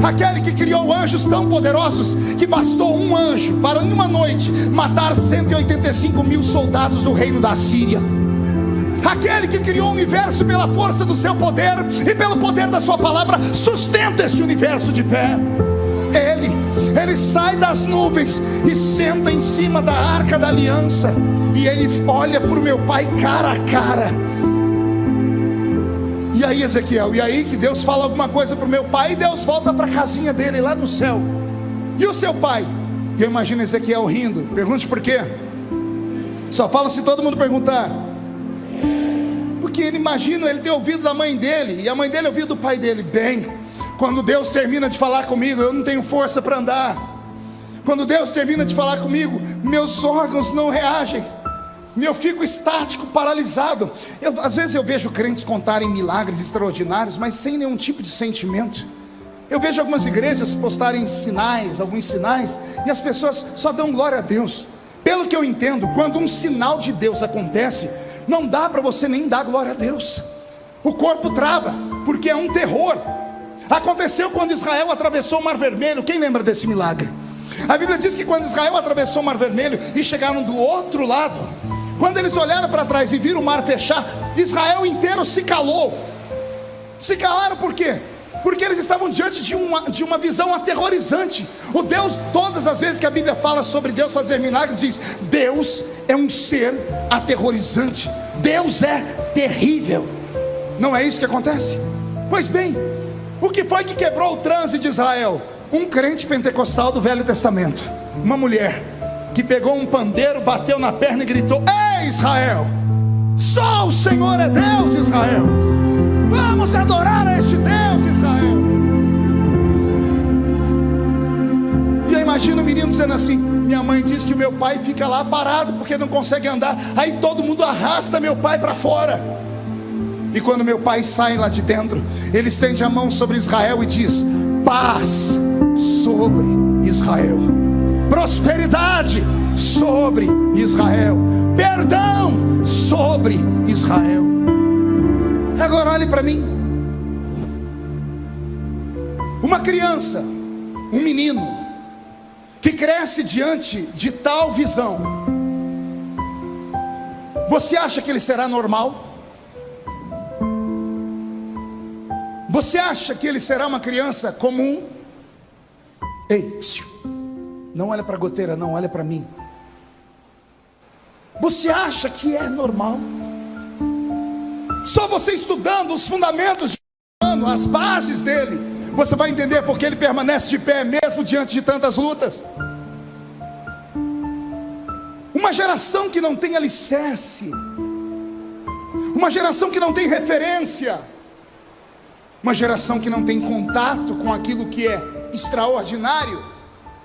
aquele que criou anjos tão poderosos que bastou um anjo para em uma noite matar 185 mil soldados do reino da Síria. Aquele que criou o universo pela força do seu poder e pelo poder da sua palavra, sustenta este universo de pé. Ele Ele sai das nuvens e senta em cima da arca da aliança. E ele olha para o meu pai cara a cara. E aí, Ezequiel, e aí que Deus fala alguma coisa para o meu pai, e Deus volta para a casinha dele lá no céu. E o seu pai? E eu imagino Ezequiel rindo. Pergunte por quê? Só fala se todo mundo perguntar. Porque ele imagina ele ter ouvido da mãe dele, e a mãe dele ouviu do pai dele. Bem, quando Deus termina de falar comigo, eu não tenho força para andar. Quando Deus termina de falar comigo, meus órgãos não reagem. Eu fico estático, paralisado. Eu, às vezes eu vejo crentes contarem milagres extraordinários, mas sem nenhum tipo de sentimento. Eu vejo algumas igrejas postarem sinais, alguns sinais, e as pessoas só dão glória a Deus. Pelo que eu entendo, quando um sinal de Deus acontece, não dá para você nem dar glória a Deus. O corpo trava, porque é um terror. Aconteceu quando Israel atravessou o Mar Vermelho. Quem lembra desse milagre? A Bíblia diz que quando Israel atravessou o Mar Vermelho e chegaram do outro lado, quando eles olharam para trás e viram o mar fechar, Israel inteiro se calou. Se calaram por quê? Porque eles estavam diante de uma, de uma visão aterrorizante. O Deus, todas as vezes que a Bíblia fala sobre Deus fazer milagres, diz: Deus é um ser aterrorizante. Deus é terrível. Não é isso que acontece? Pois bem, o que foi que quebrou o trânsito de Israel? Um crente pentecostal do Velho Testamento, uma mulher que pegou um pandeiro, bateu na perna e gritou: Ei Israel, só o Senhor é Deus, Israel. Vamos adorar a este Deus, Israel. E eu imagino o menino dizendo assim: Minha mãe diz que o meu pai fica lá parado porque não consegue andar. Aí todo mundo arrasta meu pai para fora. E quando meu pai sai lá de dentro, ele estende a mão sobre Israel e diz: Paz sobre Israel prosperidade sobre Israel, perdão sobre Israel. Agora olhe para mim. Uma criança, um menino, que cresce diante de tal visão, você acha que ele será normal? Você acha que ele será uma criança comum? Ei. Não olha para a goteira, não, olha para mim. Você acha que é normal? Só você estudando os fundamentos de ano, as bases dele, você vai entender porque ele permanece de pé mesmo diante de tantas lutas. Uma geração que não tem alicerce, uma geração que não tem referência, uma geração que não tem contato com aquilo que é extraordinário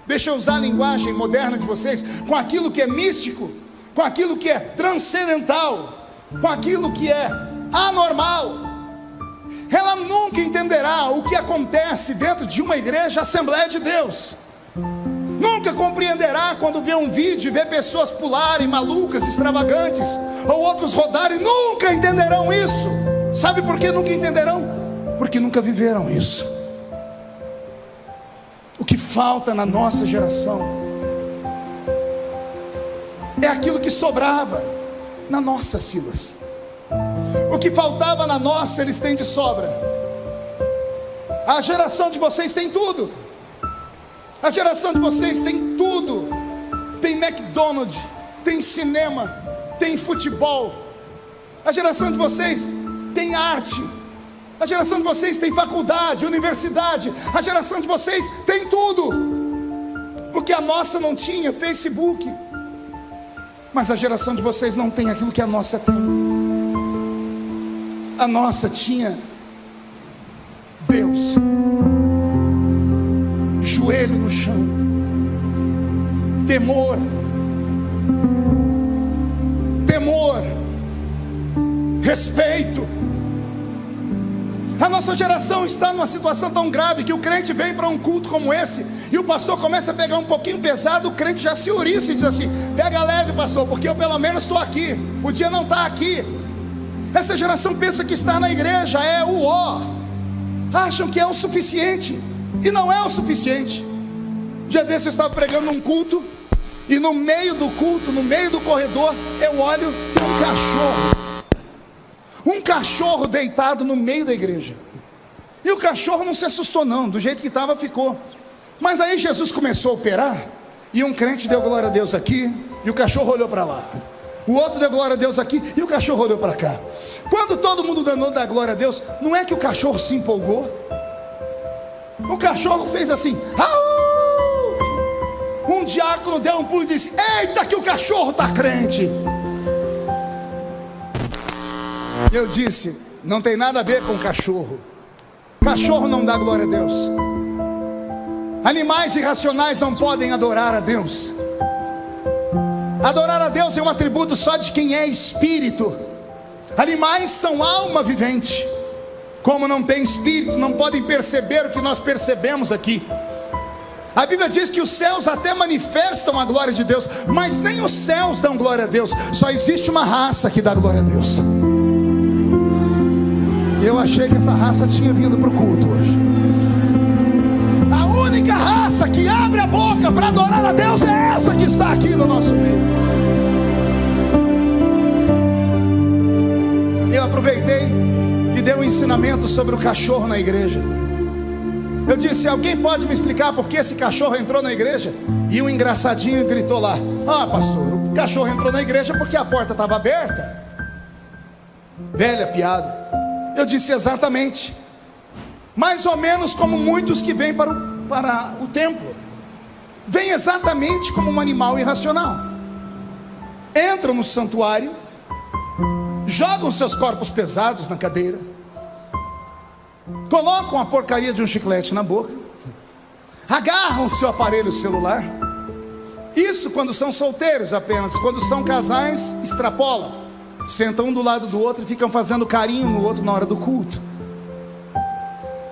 deixa eu usar a linguagem moderna de vocês, com aquilo que é místico, com aquilo que é transcendental, com aquilo que é anormal. Ela nunca entenderá o que acontece dentro de uma igreja Assembleia de Deus. Nunca compreenderá quando vê um vídeo e vê pessoas pularem malucas, extravagantes, ou outros rodarem, nunca entenderão isso. Sabe por que nunca entenderão? Porque nunca viveram isso. O que falta na nossa geração é aquilo que sobrava na nossa, Silas. O que faltava na nossa, eles têm de sobra. A geração de vocês tem tudo. A geração de vocês tem tudo. Tem McDonald's, tem cinema, tem futebol. A geração de vocês tem arte, a geração de vocês tem faculdade, universidade. A geração de vocês tem tudo. O que a nossa não tinha, Facebook. Mas a geração de vocês não tem aquilo que a nossa tem. A nossa tinha Deus. Joelho no chão. Temor. Temor. Respeito a nossa geração está numa situação tão grave que o crente vem para um culto como esse e o pastor começa a pegar um pouquinho pesado, o crente já se ouriça e diz assim: pega leve, pastor, porque eu pelo menos estou aqui, podia não estar aqui. Essa geração pensa que estar na igreja é o ó, acham que é o suficiente e não é o suficiente. Dia desse eu estava pregando um culto e no meio do culto, no meio do corredor, eu olho, tem um cachorro um cachorro deitado no meio da igreja. E o cachorro não se assustou, não, do jeito que estava, ficou. Mas aí Jesus começou a operar, e um crente deu glória a Deus aqui, e o cachorro olhou para lá. O outro deu glória a Deus aqui, e o cachorro olhou para cá. Quando todo mundo danou da glória a Deus, não é que o cachorro se empolgou? O cachorro fez assim, um diácono deu um pulo e disse: Eita, que o cachorro está crente. Eu disse: Não tem nada a ver com cachorro. Cachorro não dá glória a Deus. Animais irracionais não podem adorar a Deus. Adorar a Deus é um atributo só de quem é espírito. Animais são alma vivente. Como não tem espírito, não podem perceber o que nós percebemos aqui. A Bíblia diz que os céus até manifestam a glória de Deus, mas nem os céus dão glória a Deus. Só existe uma raça que dá glória a Deus. Eu achei que essa raça tinha vindo para o culto hoje. A única raça que abre a boca para adorar a Deus é essa que está aqui no nosso meio. Eu aproveitei e dei um ensinamento sobre o cachorro na igreja. Eu disse: Alguém pode me explicar por que esse cachorro entrou na igreja? E um engraçadinho gritou lá: Ah, pastor, o cachorro entrou na igreja porque a porta estava aberta. Velha piada. Eu disse exatamente. Mais ou menos como muitos que vêm para o, para o templo. Vêm exatamente como um animal irracional. Entram no santuário, jogam seus corpos pesados na cadeira, colocam a porcaria de um chiclete na boca, agarram seu aparelho celular. Isso quando são solteiros apenas, quando são casais, extrapolam sentam um do lado do outro e ficam fazendo carinho no outro na hora do culto.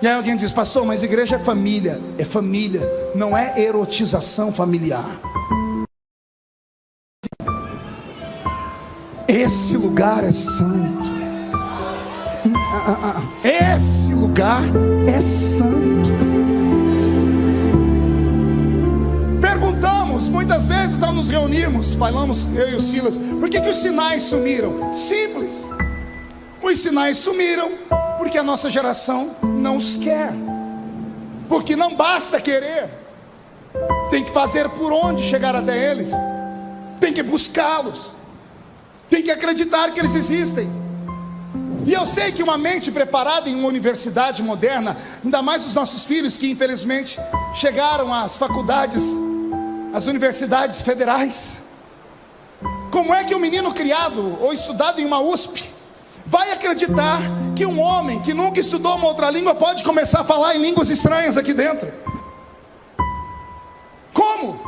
E aí alguém diz, pastor, mas igreja é família. É família, não é erotização familiar. Esse lugar é santo. Esse lugar é santo. muitas vezes ao nos reunirmos, falamos eu e o Silas, por que, que os sinais sumiram? Simples. Os sinais sumiram porque a nossa geração não os quer. Porque não basta querer, tem que fazer por onde chegar até eles, tem que buscá-los, tem que acreditar que eles existem. E eu sei que uma mente preparada em uma universidade moderna, ainda mais os nossos filhos que infelizmente chegaram às faculdades as universidades federais. Como é que um menino criado ou estudado em uma USP vai acreditar que um homem que nunca estudou uma outra língua pode começar a falar em línguas estranhas aqui dentro? Como?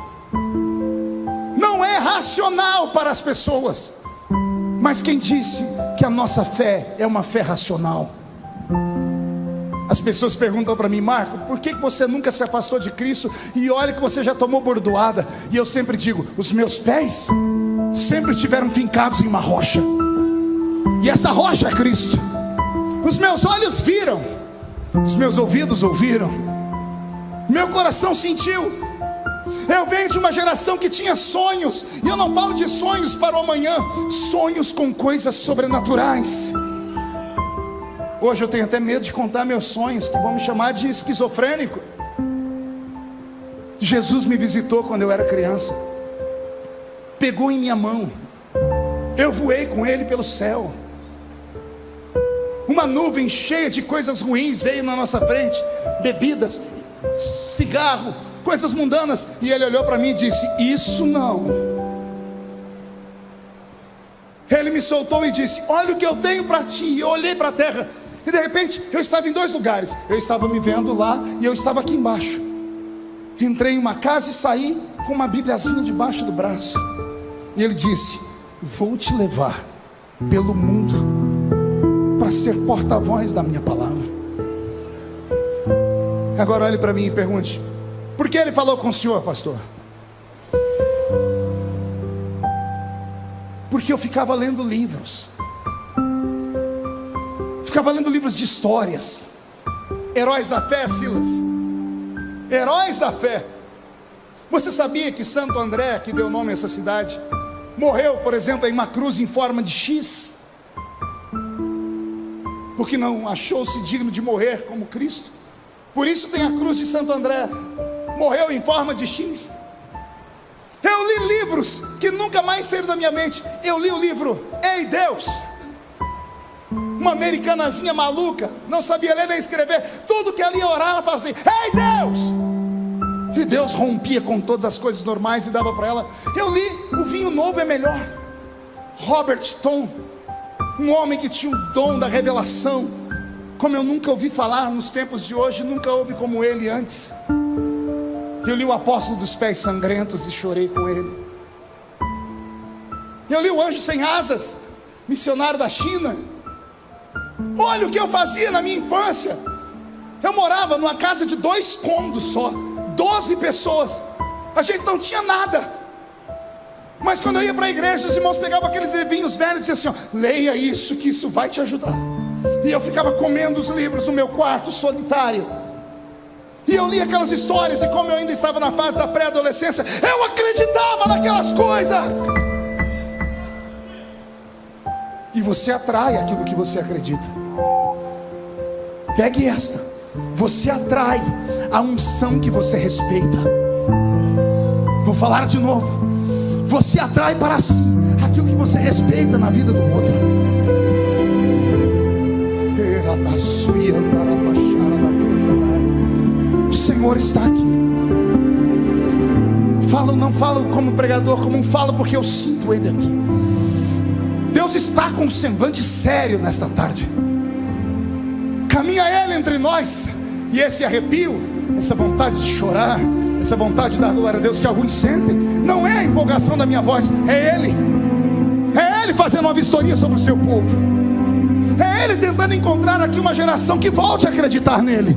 Não é racional para as pessoas. Mas quem disse que a nossa fé é uma fé racional? As pessoas perguntam para mim, Marco, por que você nunca se afastou de Cristo e olha que você já tomou bordoada? E eu sempre digo: os meus pés sempre estiveram fincados em uma rocha, e essa rocha é Cristo. Os meus olhos viram, os meus ouvidos ouviram, meu coração sentiu. Eu venho de uma geração que tinha sonhos, e eu não falo de sonhos para o amanhã, sonhos com coisas sobrenaturais. Hoje eu tenho até medo de contar meus sonhos, que vão me chamar de esquizofrênico. Jesus me visitou quando eu era criança, pegou em minha mão, eu voei com ele pelo céu. Uma nuvem cheia de coisas ruins veio na nossa frente, bebidas, cigarro, coisas mundanas, e ele olhou para mim e disse: Isso não. Ele me soltou e disse: Olha o que eu tenho para ti. Eu olhei para a terra, e de repente eu estava em dois lugares. Eu estava me vendo lá e eu estava aqui embaixo. Entrei em uma casa e saí com uma Bibliazinha debaixo do braço. E ele disse: Vou te levar pelo mundo para ser porta-voz da minha palavra. Agora olhe para mim e pergunte: Por que ele falou com o senhor, pastor? Porque eu ficava lendo livros ficava lendo livros de histórias. Heróis da fé, Silas. Heróis da fé. Você sabia que Santo André, que deu nome a essa cidade, morreu, por exemplo, em uma cruz em forma de X? Porque não achou-se digno de morrer como Cristo. Por isso tem a cruz de Santo André. morreu em forma de X. Eu li livros que nunca mais saíram da minha mente. Eu li o livro Ei Deus. Uma americanazinha maluca, não sabia ler nem escrever. Tudo que ela ia orar, ela falava assim: Ei Deus! E Deus rompia com todas as coisas normais e dava para ela. Eu li O Vinho Novo é Melhor. Robert Tom, um homem que tinha o dom da revelação, como eu nunca ouvi falar nos tempos de hoje, nunca houve como ele antes. Eu li o Apóstolo dos Pés Sangrentos e chorei com ele. Eu li o Anjo Sem Asas, missionário da China. Olha o que eu fazia na minha infância. Eu morava numa casa de dois cômodos só, doze pessoas. A gente não tinha nada. Mas quando eu ia para a igreja, os irmãos pegavam aqueles livrinhos velhos e diziam assim: ó, leia isso, que isso vai te ajudar. E eu ficava comendo os livros no meu quarto solitário. E eu li aquelas histórias, e como eu ainda estava na fase da pré-adolescência, eu acreditava naquelas coisas. E você atrai aquilo que você acredita. Pegue esta. Você atrai a unção que você respeita. Vou falar de novo. Você atrai para si aquilo que você respeita na vida do outro. Da Senhor está aqui. Falo, não falo como pregador, como um falo, porque eu sinto Ele aqui. Deus está com um semblante sério nesta tarde. Caminha Ele entre nós, e esse arrepio, essa vontade de chorar, essa vontade de dar glória a Deus que alguns sentem, não é a empolgação da minha voz, é Ele. É Ele fazendo uma vistoria sobre o seu povo. É Ele tentando encontrar aqui uma geração que volte a acreditar nele.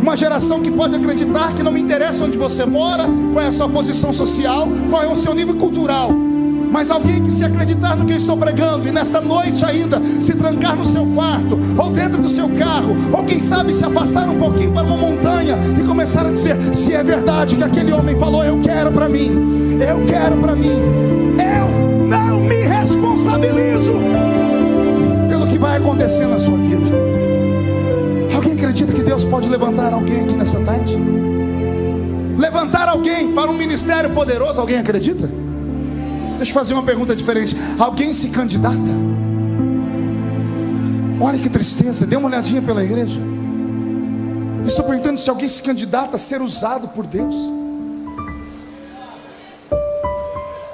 Uma geração que pode acreditar que não me interessa onde você mora, qual é a sua posição social, qual é o seu nível cultural. Mas alguém que se acreditar no que eu estou pregando e nesta noite ainda se trancar no seu quarto, ou dentro do seu carro, ou quem sabe se afastar um pouquinho para uma montanha e começar a dizer: se é verdade que aquele homem falou, eu quero para mim, eu quero para mim, eu não me responsabilizo pelo que vai acontecer na sua vida acredita que Deus pode levantar alguém aqui nessa tarde? Levantar alguém para um ministério poderoso, alguém acredita? Deixa eu fazer uma pergunta diferente. Alguém se candidata? Olha que tristeza, dê uma olhadinha pela igreja. estou perguntando se alguém se candidata a ser usado por Deus.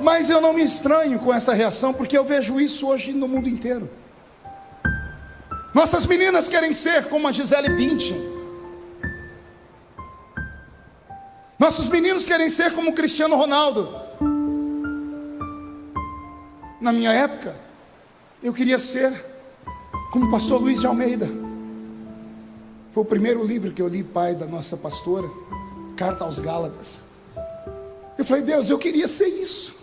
Mas eu não me estranho com essa reação, porque eu vejo isso hoje no mundo inteiro. Nossas meninas querem ser como a Gisele Bündchen. Nossos meninos querem ser como o Cristiano Ronaldo. Na minha época, eu queria ser como o pastor Luiz de Almeida. Foi o primeiro livro que eu li, pai da nossa pastora, Carta aos Gálatas. Eu falei, Deus, eu queria ser isso.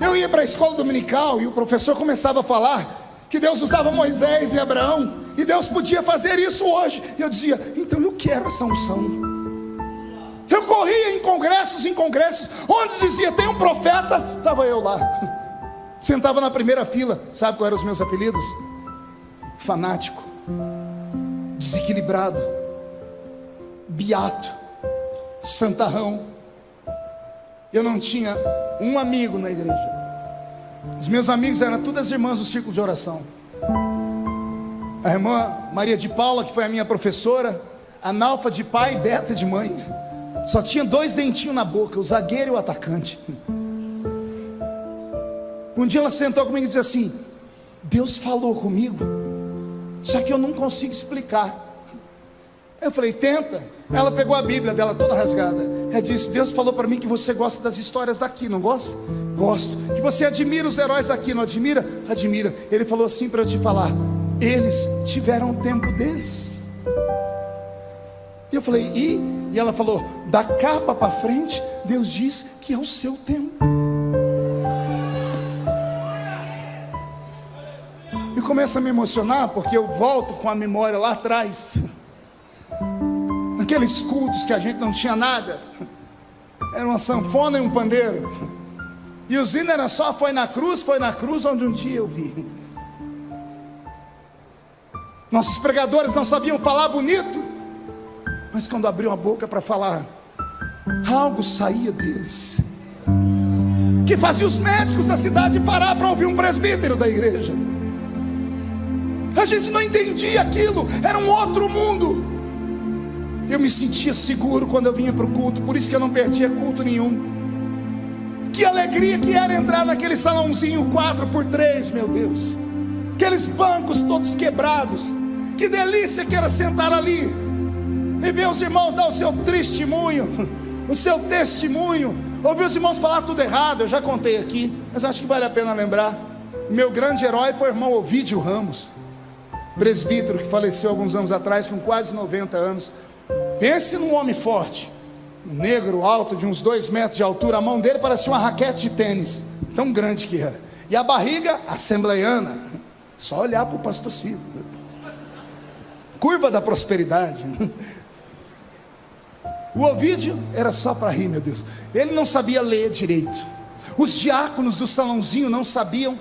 Eu ia para a escola dominical e o professor começava a falar que Deus usava Moisés e Abraão, e Deus podia fazer isso hoje. E eu dizia, então eu quero essa unção. Eu corria em congressos, em congressos, onde dizia tem um profeta, estava eu lá, sentava na primeira fila. Sabe quais eram os meus apelidos? Fanático, desequilibrado, beato, santarrão. Eu não tinha um amigo na igreja. Os meus amigos eram todas as irmãs do círculo de oração. A irmã Maria de Paula, que foi a minha professora, analfa de pai e beta de mãe. Só tinha dois dentinhos na boca, o zagueiro e o atacante. Um dia ela sentou comigo e disse assim: Deus falou comigo, só que eu não consigo explicar. Eu falei, tenta. Ela pegou a Bíblia dela toda rasgada. Ela disse: Deus falou para mim que você gosta das histórias daqui, não gosta? Gosto. Que você admira os heróis daqui, não admira? Admira. Ele falou assim para eu te falar: eles tiveram o tempo deles. E eu falei: e? E ela falou: da capa para frente, Deus diz que é o seu tempo. E começa a me emocionar porque eu volto com a memória lá atrás. Aqueles cultos que a gente não tinha nada. Era uma sanfona e um pandeiro. E o hino era só foi na cruz, foi na cruz onde um dia eu vi. Nossos pregadores não sabiam falar bonito, mas quando abriam a boca para falar, algo saía deles, que fazia os médicos da cidade parar para ouvir um presbítero da igreja. A gente não entendia aquilo, era um outro mundo. Eu me sentia seguro quando eu vinha para o culto, por isso que eu não perdia culto nenhum. Que alegria que era entrar naquele salãozinho 4 por 3 meu Deus. Aqueles bancos todos quebrados. Que delícia que era sentar ali e ver os irmãos dar o seu testemunho, o seu testemunho. Ouvir os irmãos falar tudo errado, eu já contei aqui, mas acho que vale a pena lembrar. Meu grande herói foi o irmão Ovídio Ramos presbítero que faleceu alguns anos atrás, com quase 90 anos. Pense num homem forte, um negro alto, de uns dois metros de altura. A mão dele parecia uma raquete de tênis, tão grande que era. E a barriga, assembleiana. Só olhar para o pastor Silas. Curva da prosperidade. O Ovídio era só para rir, meu Deus. Ele não sabia ler direito. Os diáconos do salãozinho não sabiam,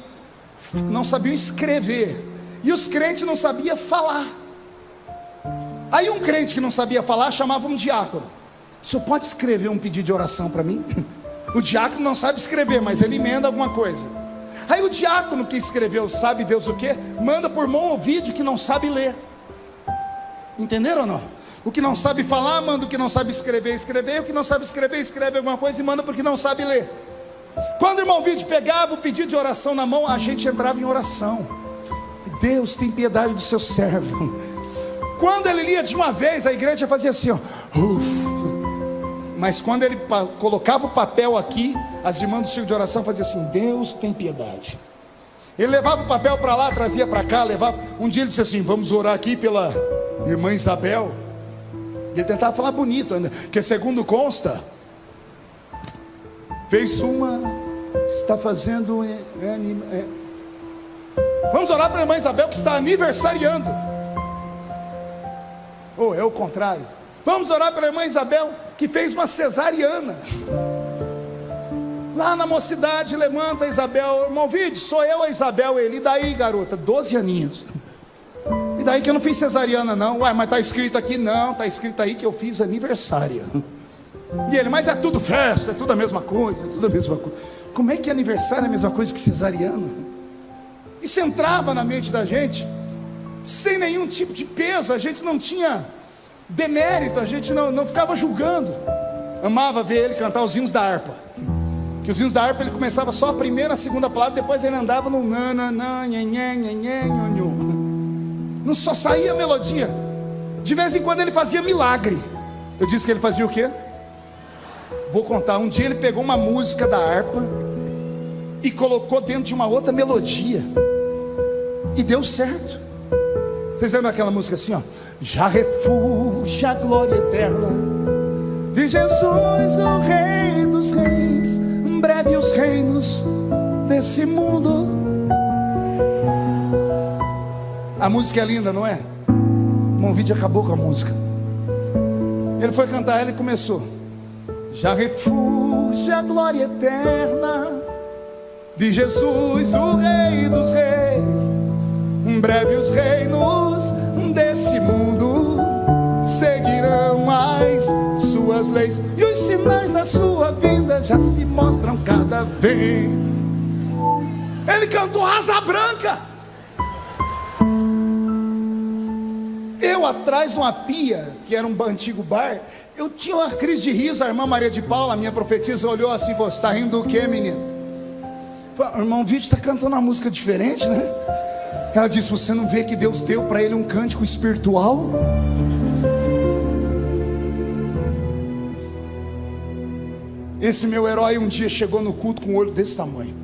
não sabiam escrever e os crentes não sabiam falar. Aí um crente que não sabia falar chamava um diácono. O senhor pode escrever um pedido de oração para mim? O diácono não sabe escrever, mas ele emenda alguma coisa. Aí o diácono que escreveu, sabe Deus o que? Manda por mão ou vídeo que não sabe ler. Entenderam ou não? O que não sabe falar, manda o que não sabe escrever, escrever. O que não sabe escrever, escreve alguma coisa e manda porque não sabe ler. Quando o irmão Vídeo pegava o pedido de oração na mão, a gente entrava em oração. Deus tem piedade do seu servo. Quando ele lia de uma vez, a igreja fazia assim, ó. Mas quando ele colocava o papel aqui, as irmãs do círculo de oração faziam assim: Deus tem piedade. Ele levava o papel para lá, trazia para cá, levava. Um dia ele disse assim: Vamos orar aqui pela irmã Isabel. E ele tentava falar bonito ainda, que segundo consta, fez uma, está fazendo é, é, Vamos orar para a irmã Isabel que está aniversariando. Ou oh, é o contrário. Vamos orar para a irmã Isabel que fez uma cesariana. Lá na mocidade, levanta Isabel, irmão Vide, sou eu a Isabel, ele. Daí, garota? Doze aninhos. E daí que eu não fiz cesariana, não. Ué, mas está escrito aqui, não, está escrito aí que eu fiz aniversário. E ele, mas é tudo festa, é tudo a mesma coisa, é tudo a mesma coisa. Como é que aniversário é a mesma coisa que cesariana? Isso entrava na mente da gente, sem nenhum tipo de peso, a gente não tinha demérito, a gente não, não ficava julgando. Amava ver ele cantar os hinos da harpa. Que os hinos da harpa ele começava só a primeira, a segunda palavra, depois ele andava no nananã, Não só saía melodia. De vez em quando ele fazia milagre. Eu disse que ele fazia o quê? Vou contar. Um dia ele pegou uma música da harpa e colocou dentro de uma outra melodia. E deu certo. Vocês lembram aquela música assim, ó? Já refúgio a glória eterna de Jesus, o Rei dos Reis. Breve os reinos desse mundo. A música é linda, não é? Vídeo acabou com a música. Ele foi cantar, ele começou. Já refúgio a glória eterna de Jesus, o Rei dos Reis em breve os reinos desse mundo seguirão as suas leis e os sinais da sua vinda já se mostram cada vez. Ele cantou Asa Branca. Eu atrás de uma pia, que era um antigo bar, eu tinha uma crise de riso. A irmã Maria de Paula, a minha profetisa, olhou assim: Você está rindo do que, menino? O irmão Vídeo está cantando uma música diferente, né? Ela disse: Você não vê que Deus deu para ele um cântico espiritual? Esse meu herói um dia chegou no culto com um olho desse tamanho.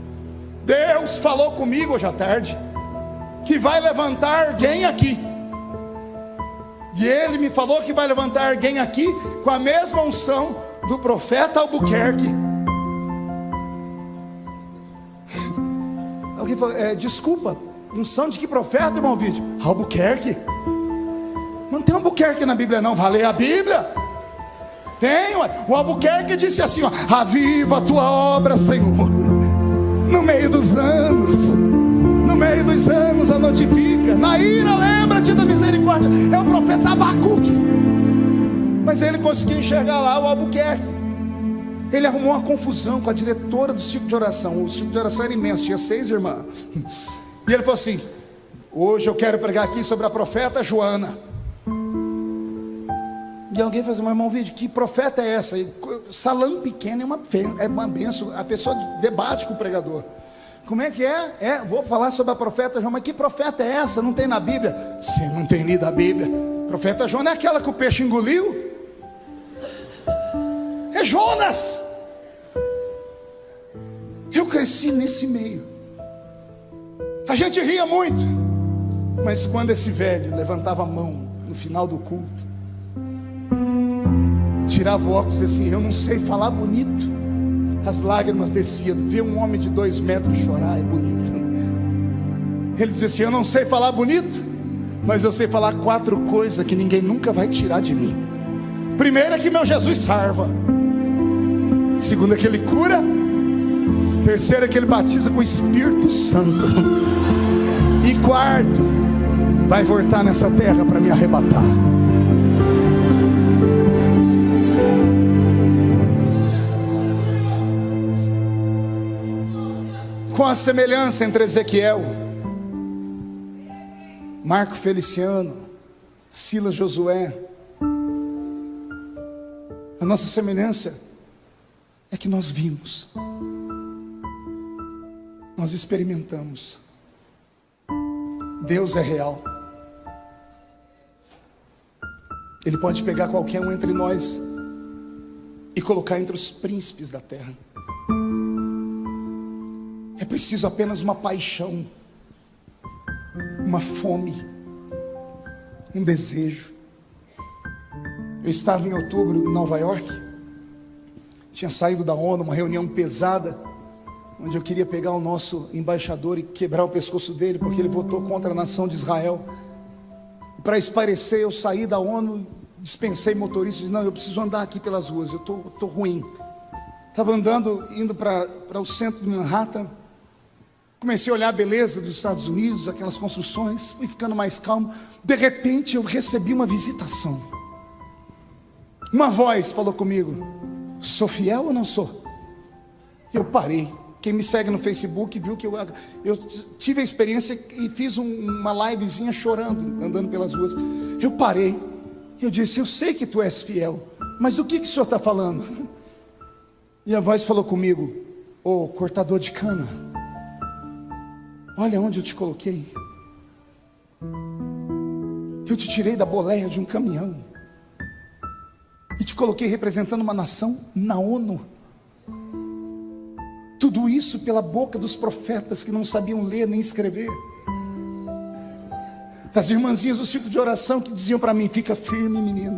Deus falou comigo hoje à tarde que vai levantar alguém aqui. E ele me falou que vai levantar alguém aqui com a mesma unção do profeta Albuquerque. Alguém falou, é, desculpa, Unção de que profeta, irmão vídeo? Albuquerque. Não tem Albuquerque na Bíblia, não. Vai ler a Bíblia. Tem, ué. O Albuquerque disse assim: ó, Aviva a tua obra, Senhor. No meio dos anos. Meio dos anos a notifica. Na ira, lembra-te da misericórdia. É o profeta Abacuque. Mas ele conseguiu enxergar lá o Albuquerque. Ele arrumou uma confusão com a diretora do ciclo de oração. O ciclo de oração era imenso, tinha seis irmãs. E ele falou assim: Hoje eu quero pregar aqui sobre a profeta Joana. E alguém faz, mas irmão, vídeo, que profeta é essa? Salão pequeno é uma, é uma benção. A pessoa debate com o pregador. Como é que é? É, vou falar sobre a profeta Joana, mas que profeta é essa? Não tem na Bíblia? Você não tem lido a Bíblia. Profeta Joana é aquela que o peixe engoliu? É Jonas. Eu cresci nesse meio. A gente ria muito. Mas quando esse velho levantava a mão no final do culto, tirava o óculos e assim, eu não sei falar bonito. As lágrimas desciam. Ver um homem de dois metros chorar é bonito. Ele dizia assim: Eu não sei falar bonito, mas eu sei falar quatro coisas que ninguém nunca vai tirar de mim. Primeiro é que meu Jesus salva. Segundo é que ele cura. Terceiro é que ele batiza com o Espírito Santo. E quarto, vai voltar nessa terra para me arrebatar. Com a semelhança entre Ezequiel, Marco Feliciano, Silas Josué. A nossa semelhança é que nós vimos, nós experimentamos. Deus é real. Ele pode pegar qualquer um entre nós e colocar entre os príncipes da terra. É preciso apenas uma paixão, uma fome, um desejo. Eu estava em outubro em Nova York, tinha saído da ONU, uma reunião pesada, onde eu queria pegar o nosso embaixador e quebrar o pescoço dele, porque ele votou contra a nação de Israel. E para esparecer, eu saí da ONU, dispensei motorista, disse, não, eu preciso andar aqui pelas ruas, eu estou ruim. Estava andando, indo para o centro de Manhattan, Comecei a olhar a beleza dos Estados Unidos, aquelas construções, fui ficando mais calmo. De repente eu recebi uma visitação. Uma voz falou comigo: Sou fiel ou não sou? Eu parei. Quem me segue no Facebook viu que eu, eu tive a experiência e fiz um, uma livezinha chorando, andando pelas ruas. Eu parei. Eu disse: Eu sei que tu és fiel, mas do que, que o senhor está falando? E a voz falou comigo: Ô oh, cortador de cana. Olha onde eu te coloquei. Eu te tirei da boleia de um caminhão e te coloquei representando uma nação na ONU. Tudo isso pela boca dos profetas que não sabiam ler nem escrever. Das irmãzinhas do ciclo de oração que diziam para mim: fica firme, menino.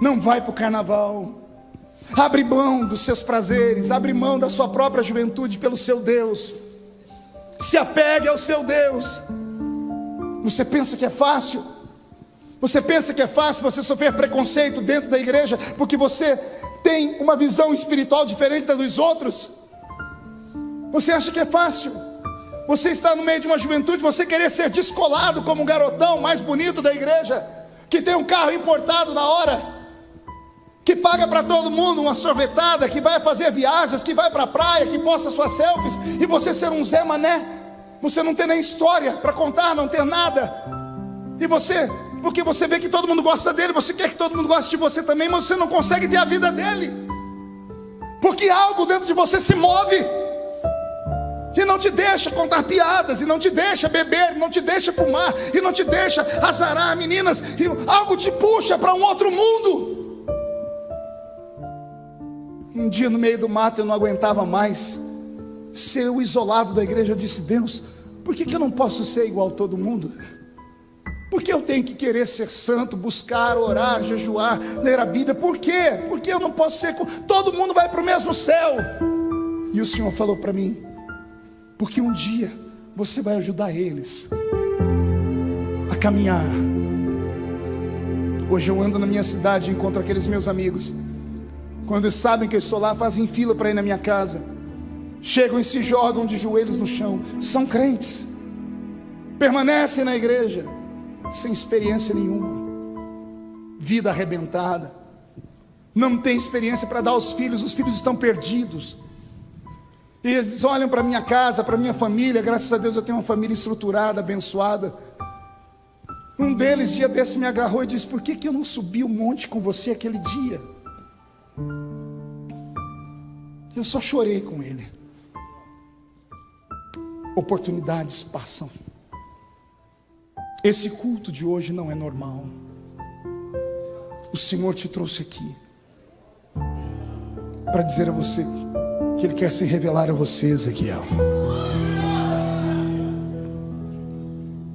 Não vai para o carnaval. Abre mão dos seus prazeres, abre mão da sua própria juventude pelo seu Deus. Se apegue ao seu Deus. Você pensa que é fácil? Você pensa que é fácil você sofrer preconceito dentro da igreja porque você tem uma visão espiritual diferente da dos outros? Você acha que é fácil? Você está no meio de uma juventude, você querer ser descolado como um garotão mais bonito da igreja, que tem um carro importado na hora, que paga para todo mundo uma sorvetada, que vai fazer viagens, que vai para a praia, que posta suas selfies, e você ser um Zé Mané, você não tem nem história para contar, não ter nada, e você, porque você vê que todo mundo gosta dele, você quer que todo mundo goste de você também, mas você não consegue ter a vida dele, porque algo dentro de você se move, e não te deixa contar piadas, e não te deixa beber, e não te deixa fumar, e não te deixa azarar meninas, e algo te puxa para um outro mundo. Um dia no meio do mato eu não aguentava mais ser o isolado da igreja. Eu disse: Deus, por que, que eu não posso ser igual a todo mundo? Por que eu tenho que querer ser santo, buscar, orar, jejuar, ler a Bíblia? Por quê? Porque eu não posso ser. Todo mundo vai para o mesmo céu. E o Senhor falou para mim: Porque um dia você vai ajudar eles a caminhar. Hoje eu ando na minha cidade e encontro aqueles meus amigos quando sabem que eu estou lá, fazem fila para ir na minha casa. Chegam e se jogam de joelhos no chão. São crentes. Permanecem na igreja sem experiência nenhuma. vida arrebentada, não tem experiência para dar aos filhos, os filhos estão perdidos. E eles olham para minha casa, para minha família, graças a Deus eu tenho uma família estruturada, abençoada. Um deles, dia desse, me agarrou e disse: Por que, que eu não subi o monte com você aquele dia? Eu só chorei com ele. Oportunidades passam. Esse culto de hoje não é normal. O Senhor te trouxe aqui para dizer a você que Ele quer se revelar a você, Ezequiel.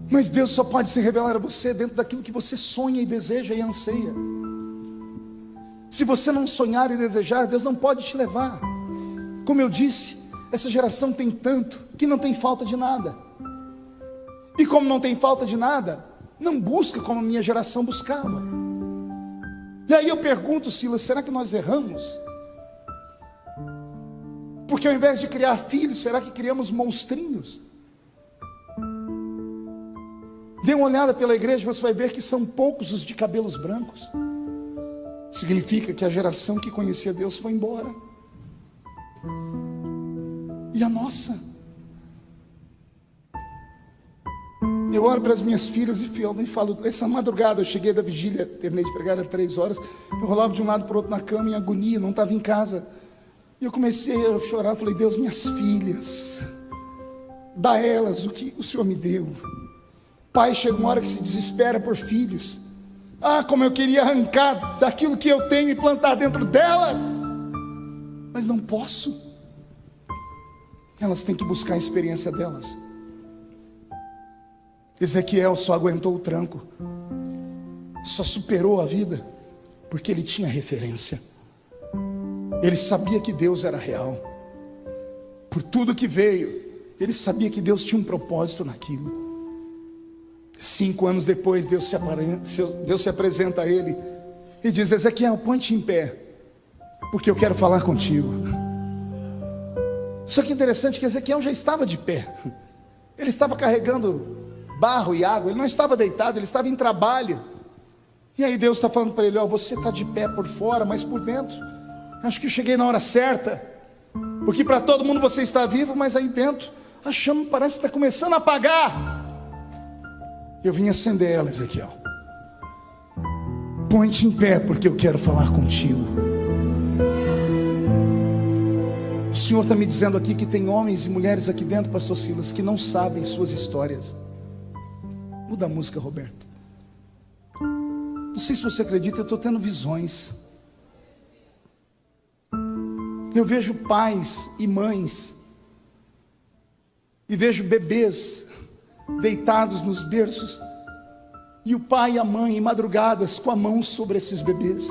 Mas Deus só pode se revelar a você dentro daquilo que você sonha e deseja e anseia. Se você não sonhar e desejar, Deus não pode te levar. Como eu disse, essa geração tem tanto que não tem falta de nada. E como não tem falta de nada, não busca como a minha geração buscava. E aí eu pergunto, Silas, será que nós erramos? Porque ao invés de criar filhos, será que criamos monstrinhos? Dê uma olhada pela igreja, você vai ver que são poucos os de cabelos brancos. Significa que a geração que conhecia Deus foi embora. E a nossa? Eu olho para as minhas filhas e e falo, essa madrugada eu cheguei da vigília, terminei de pregar às três horas, eu rolava de um lado para o outro na cama em agonia, não estava em casa. E eu comecei a chorar, falei, Deus, minhas filhas, dá elas o que o Senhor me deu. Pai chega uma hora que se desespera por filhos. Ah, como eu queria arrancar daquilo que eu tenho e plantar dentro delas, mas não posso. Elas têm que buscar a experiência delas. Ezequiel só aguentou o tranco, só superou a vida, porque ele tinha referência. Ele sabia que Deus era real. Por tudo que veio, ele sabia que Deus tinha um propósito naquilo. Cinco anos depois, Deus se, Deus se apresenta a ele e diz: Ezequiel, põe-te em pé, porque eu quero falar contigo. Só que interessante que Ezequiel já estava de pé, ele estava carregando barro e água, ele não estava deitado, ele estava em trabalho. E aí Deus está falando para ele: Ó, você está de pé por fora, mas por dentro, acho que eu cheguei na hora certa, porque para todo mundo você está vivo, mas aí dentro a chama parece estar começando a apagar. Eu vim acender ela, Ezequiel. Põe-te em pé, porque eu quero falar contigo. O Senhor está me dizendo aqui que tem homens e mulheres aqui dentro, Pastor Silas, que não sabem suas histórias. Muda a música, Roberto. Não sei se você acredita, eu estou tendo visões. Eu vejo pais e mães, e vejo bebês deitados nos berços, e o pai e a mãe em madrugadas com a mão sobre esses bebês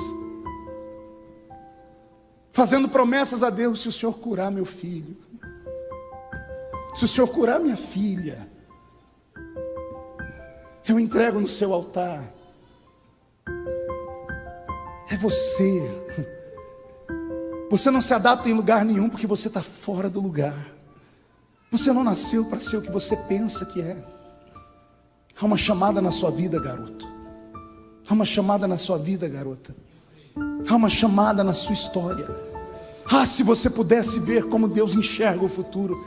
fazendo promessas a Deus: se o Senhor curar meu filho, se o Senhor curar minha filha, eu entrego no seu altar. É você. Você não se adapta em lugar nenhum porque você está fora do lugar. Você não nasceu para ser o que você pensa que é. Há uma chamada na sua vida, garoto. Há uma chamada na sua vida, garota. Há uma chamada na sua história. Ah, se você pudesse ver como Deus enxerga o futuro.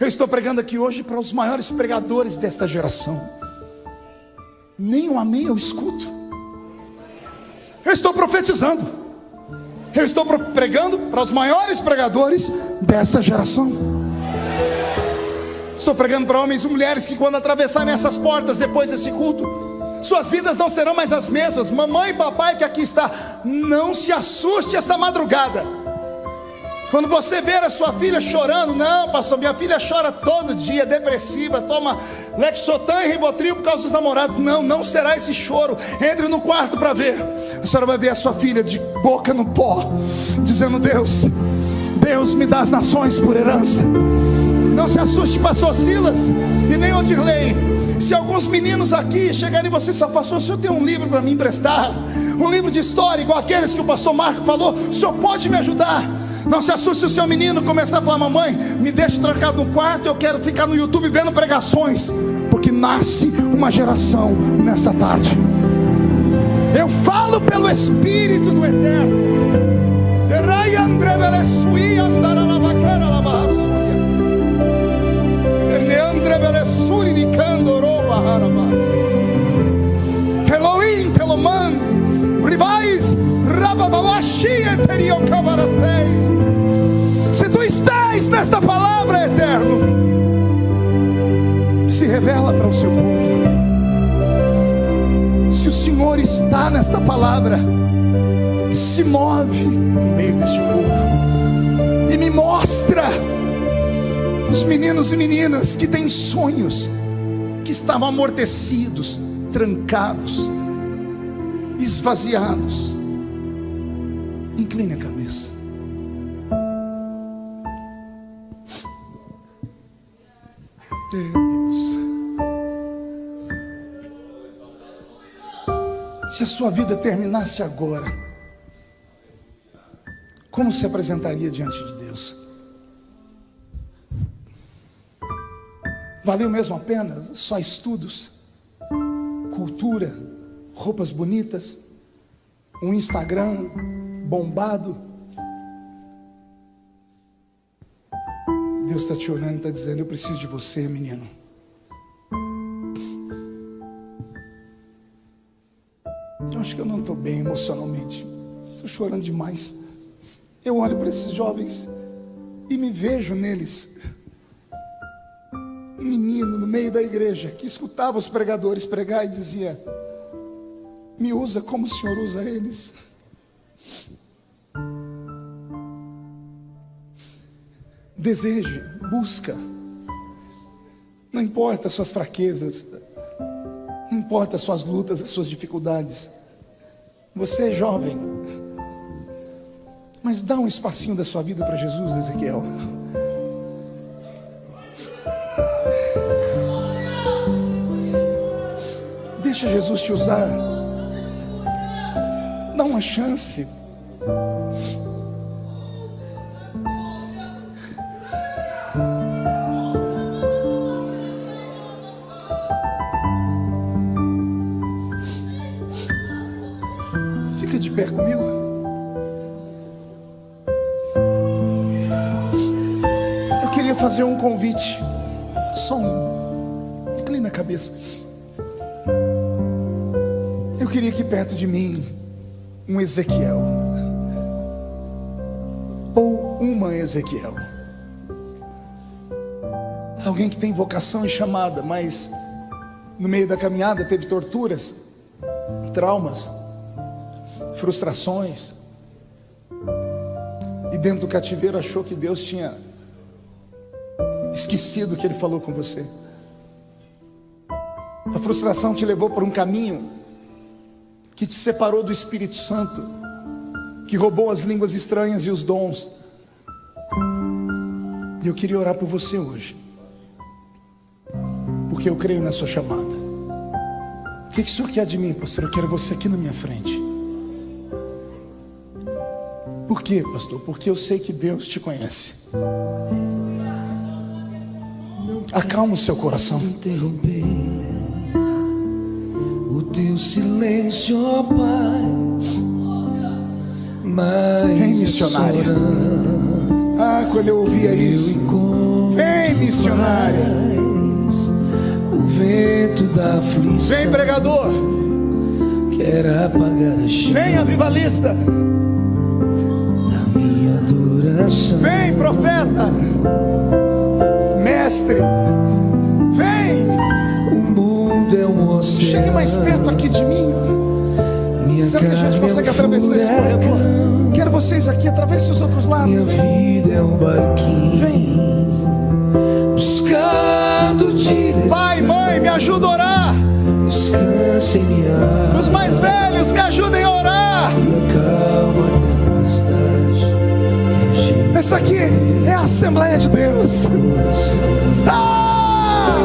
Eu estou pregando aqui hoje para os maiores pregadores desta geração. Nem um amém eu escuto. Eu estou profetizando. Eu estou pregando para os maiores pregadores desta geração. Estou pregando para homens e mulheres que, quando atravessarem essas portas depois desse culto, suas vidas não serão mais as mesmas. Mamãe e papai que aqui está, não se assuste esta madrugada. Quando você ver a sua filha chorando, não, pastor, minha filha chora todo dia, depressiva, toma Lexotan e Rivotril por causa dos namorados. Não, não será esse choro. Entre no quarto para ver. A senhora vai ver a sua filha de boca no pó, dizendo: Deus, Deus me dá as nações por herança. Não se assuste, pastor Silas e nem Odirley. Se alguns meninos aqui chegarem e você só pastor, o senhor tem um livro para me emprestar, um livro de história igual aqueles que o pastor Marco falou, o senhor pode me ajudar? Não se assuste se o seu menino começar a falar: Mamãe, me deixe trancado no quarto. Eu quero ficar no YouTube vendo pregações. Porque nasce uma geração nesta tarde. Eu falo pelo Espírito do Eterno. Se tu estás nesta palavra, eterno, se revela para o seu povo. Se o Senhor está nesta palavra, se move no meio deste povo e me mostra os meninos e meninas que têm sonhos, que estavam amortecidos, trancados, esvaziados. Incline a cabeça. Deus. Se a sua vida terminasse agora, como se apresentaria diante de Deus? Valeu mesmo a pena? Só estudos, cultura, roupas bonitas, um Instagram bombado? Deus está te olhando e está dizendo: Eu preciso de você, menino. Eu acho que eu não estou bem emocionalmente. Estou chorando demais. Eu olho para esses jovens e me vejo neles. Igreja que escutava os pregadores pregar e dizia: Me usa como o Senhor usa eles. Deseje, busca. Não importa as suas fraquezas, não importa as suas lutas, as suas dificuldades. Você é jovem, mas dá um espacinho da sua vida para Jesus, Ezequiel. Deixa Jesus te usar. Dá uma chance. fazer um convite. Só um. Inclina a cabeça. Queria aqui perto de mim um Ezequiel. Ou uma Ezequiel. Alguém que tem vocação e chamada, mas no meio da caminhada teve torturas, traumas, frustrações. E dentro do cativeiro achou que Deus tinha esquecido que Ele falou com você. A frustração te levou por um caminho que te separou do Espírito Santo, que roubou as línguas estranhas e os dons. E eu queria orar por você hoje, porque eu creio na sua chamada. O que, que o senhor quer de mim, pastor? Eu quero você aqui na minha frente. Por quê, pastor? Porque eu sei que Deus te conhece. Acalma o seu coração.
O teu silêncio, ó Pai. Mas
Vem, missionária. Ah, quando eu ouvia isso. Vem, missionária.
O vento da aflição.
Vem, pregador.
Quer apagar a chama.
Vem, avivalista.
Da minha adoração.
Vem, profeta mestre. Chegue mais perto aqui de mim. Será que a gente consegue atravessar esse corredor? Quero vocês aqui, atravesse os outros lados. Vem.
é.
Vem. Pai, mãe, me ajuda a orar. Os mais velhos, me ajudem a orar. Essa aqui é a Assembleia de Deus. Ah!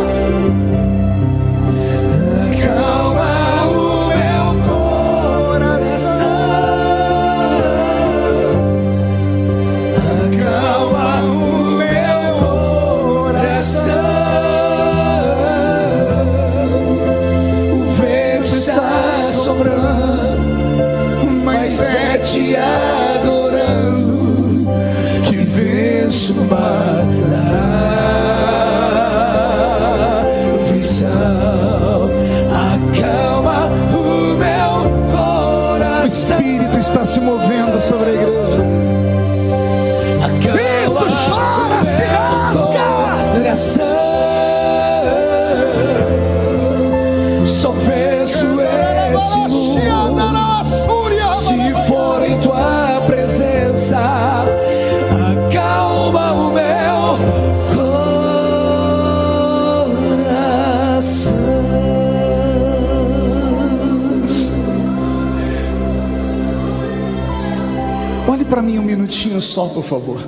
Só,
por favor.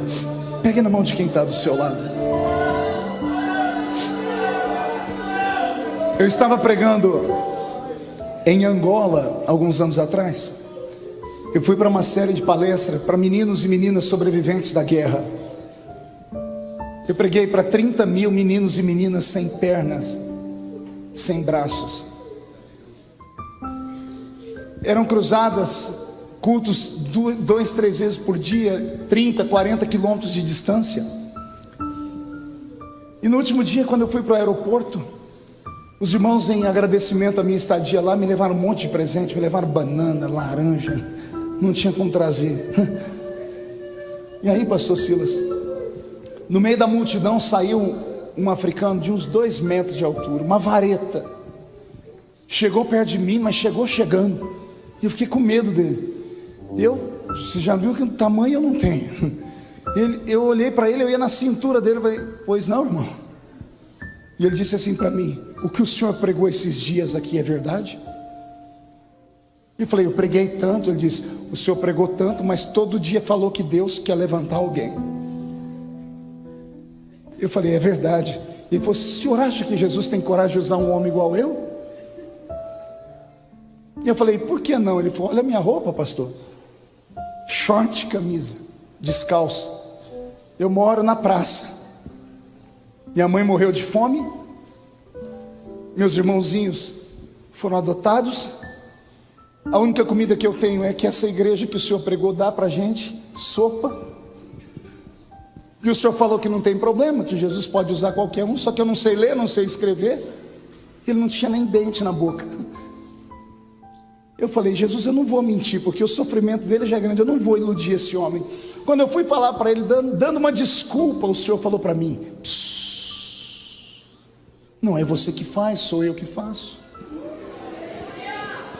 Pegue na mão de quem está do seu lado. Eu estava pregando em Angola alguns anos atrás. Eu fui para uma série de palestras para meninos e meninas sobreviventes da guerra. Eu preguei para 30 mil meninos e meninas sem pernas, sem braços. Eram cruzadas, cultos dois, três vezes por dia, 30, 40 quilômetros de distância. E no último dia, quando eu fui para o aeroporto, os irmãos, em agradecimento à minha estadia lá, me levaram um monte de presente, me levaram banana, laranja, não tinha como trazer. E aí, pastor Silas, no meio da multidão saiu um africano de uns dois metros de altura, uma vareta. Chegou perto de mim, mas chegou chegando. E eu fiquei com medo dele. Eu, você já viu que tamanho eu não tenho. Ele, eu olhei para ele, eu ia na cintura dele, falei, pois não, irmão. E ele disse assim para mim: O que o senhor pregou esses dias aqui é verdade? Eu falei: Eu preguei tanto. Ele disse: O senhor pregou tanto, mas todo dia falou que Deus quer levantar alguém. Eu falei: É verdade. Ele falou: O senhor acha que Jesus tem coragem de usar um homem igual eu? E eu falei: Por que não? Ele falou: Olha a minha roupa, pastor. Short, camisa, descalço. Eu moro na praça. Minha mãe morreu de fome. Meus irmãozinhos foram adotados. A única comida que eu tenho é que essa igreja que o senhor pregou dá para gente sopa. E o senhor falou que não tem problema, que Jesus pode usar qualquer um, só que eu não sei ler, não sei escrever. Ele não tinha nem dente na boca. Eu falei, Jesus, eu não vou mentir, porque o sofrimento dele já é grande, eu não vou iludir esse homem. Quando eu fui falar para ele, dando, uma desculpa, o Senhor falou para mim: "Psss, Não é você que faz, sou eu que faço.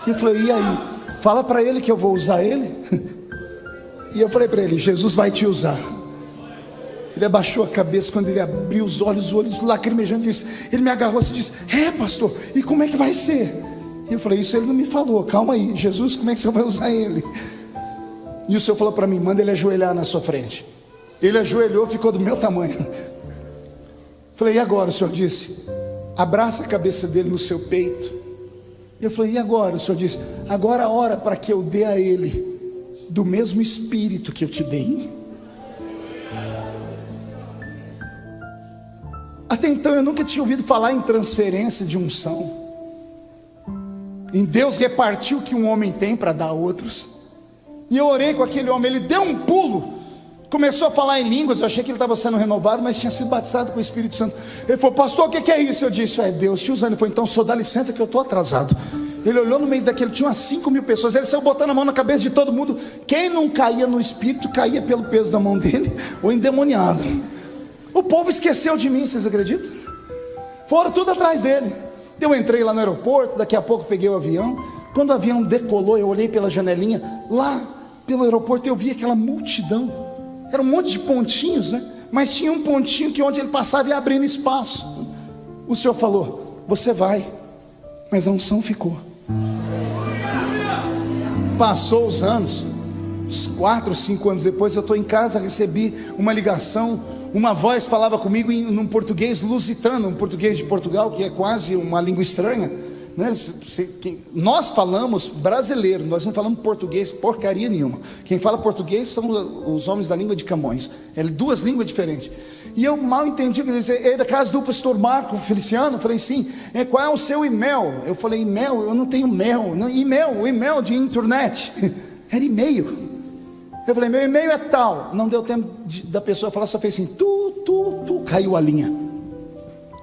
E eu falei: E aí? Fala para ele que eu vou usar ele. E eu falei para ele: Jesus vai te usar. Ele abaixou a cabeça quando ele abriu os olhos, os olhos lacrimejando, disse, ele me agarrou e disse: É, pastor, e como é que vai ser? E eu falei: Isso ele não me falou, calma aí, Jesus, como é que você vai usar ele? E o Senhor falou para mim: Manda ele ajoelhar na sua frente. Ele ajoelhou, ficou do meu tamanho. Falei: E agora? O Senhor disse: Abraça a cabeça dele no seu peito. E eu falei: E agora? O Senhor disse: Agora ora para que eu dê a ele do mesmo espírito que eu te dei. Até então eu nunca tinha ouvido falar em transferência de unção. Em Deus repartir o que um homem tem para dar a outros. E eu orei com aquele homem, ele deu um pulo, começou a falar em línguas. Eu achei que ele estava sendo renovado, mas tinha sido batizado com o Espírito Santo. Ele falou, pastor, o que que é isso? Eu disse, é Deus te usando. Ele falou, então só dá licença que eu estou atrasado. Ele olhou no meio daquele, tinha umas 5 mil pessoas. Ele saiu botando a mão na cabeça de todo mundo. Quem não caía no espírito, caía pelo peso da mão dele, ou endemoniado. O povo esqueceu de mim, vocês acreditam? Foram tudo atrás dele. Eu entrei lá no aeroporto, daqui a pouco peguei o avião. Quando o avião decolou, eu olhei pela janelinha, lá pelo aeroporto eu vi aquela multidão. Era um monte de pontinhos, né? Mas tinha um pontinho que onde ele passava ia abrindo espaço. O Senhor falou: Você vai, mas a unção ficou. Passou os anos, uns quatro, cinco anos depois, eu estou em casa, recebi uma ligação uma voz falava comigo em um português lusitano, um português de Portugal, que é quase uma língua estranha. Né? Nós falamos brasileiro, nós não falamos português porcaria nenhuma. Quem fala português são os homens da língua de Camões. É duas línguas diferentes. E eu mal entendi ele dizia. É da casa do pastor Marco Feliciano? Eu falei, sim. É, qual é o seu e-mail? Eu falei, e-mail? Eu não tenho e-mail, o e-mail de internet. Era e-mail. Eu falei, meu e-mail é tal. Não deu tempo de, da pessoa falar, só fez assim, tu, tu, tu, caiu a linha.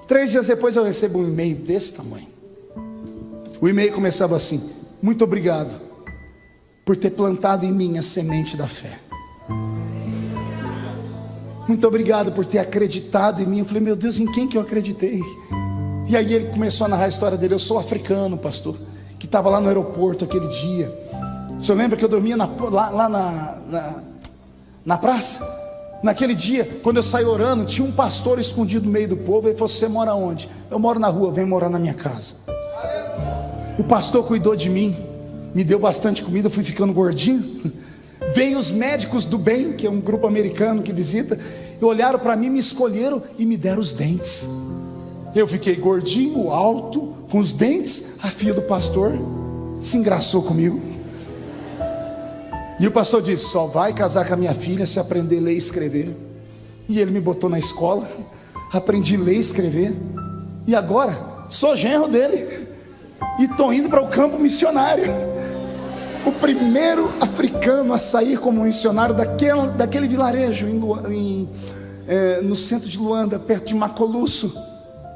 Três dias depois eu recebo um e-mail desse tamanho. O e-mail começava assim: Muito obrigado por ter plantado em mim a semente da fé. Muito obrigado por ter acreditado em mim. Eu falei, meu Deus, em quem que eu acreditei? E aí ele começou a narrar a história dele. Eu sou africano, pastor, que estava lá no aeroporto aquele dia. O senhor lembra que eu dormia na, lá, lá na, na, na, praça? Naquele dia, quando eu saí orando, tinha um pastor escondido no meio do povo. Ele falou: Você mora onde? Eu moro na rua, vem morar na minha casa. O pastor cuidou de mim, me deu bastante comida, fui ficando gordinho. Vem os médicos do bem, que é um grupo americano que visita, e olharam para mim, me escolheram e me deram os dentes. Eu fiquei gordinho, alto, com os dentes. A filha do pastor se engraçou comigo. E o pastor disse: Só vai casar com a minha filha se aprender a ler e escrever. E ele me botou na escola, aprendi a ler e escrever. E agora sou genro dele. E estou indo para o campo missionário o primeiro africano a sair como missionário daquele, daquele vilarejo em, em, é, no centro de Luanda, perto de Macoluço.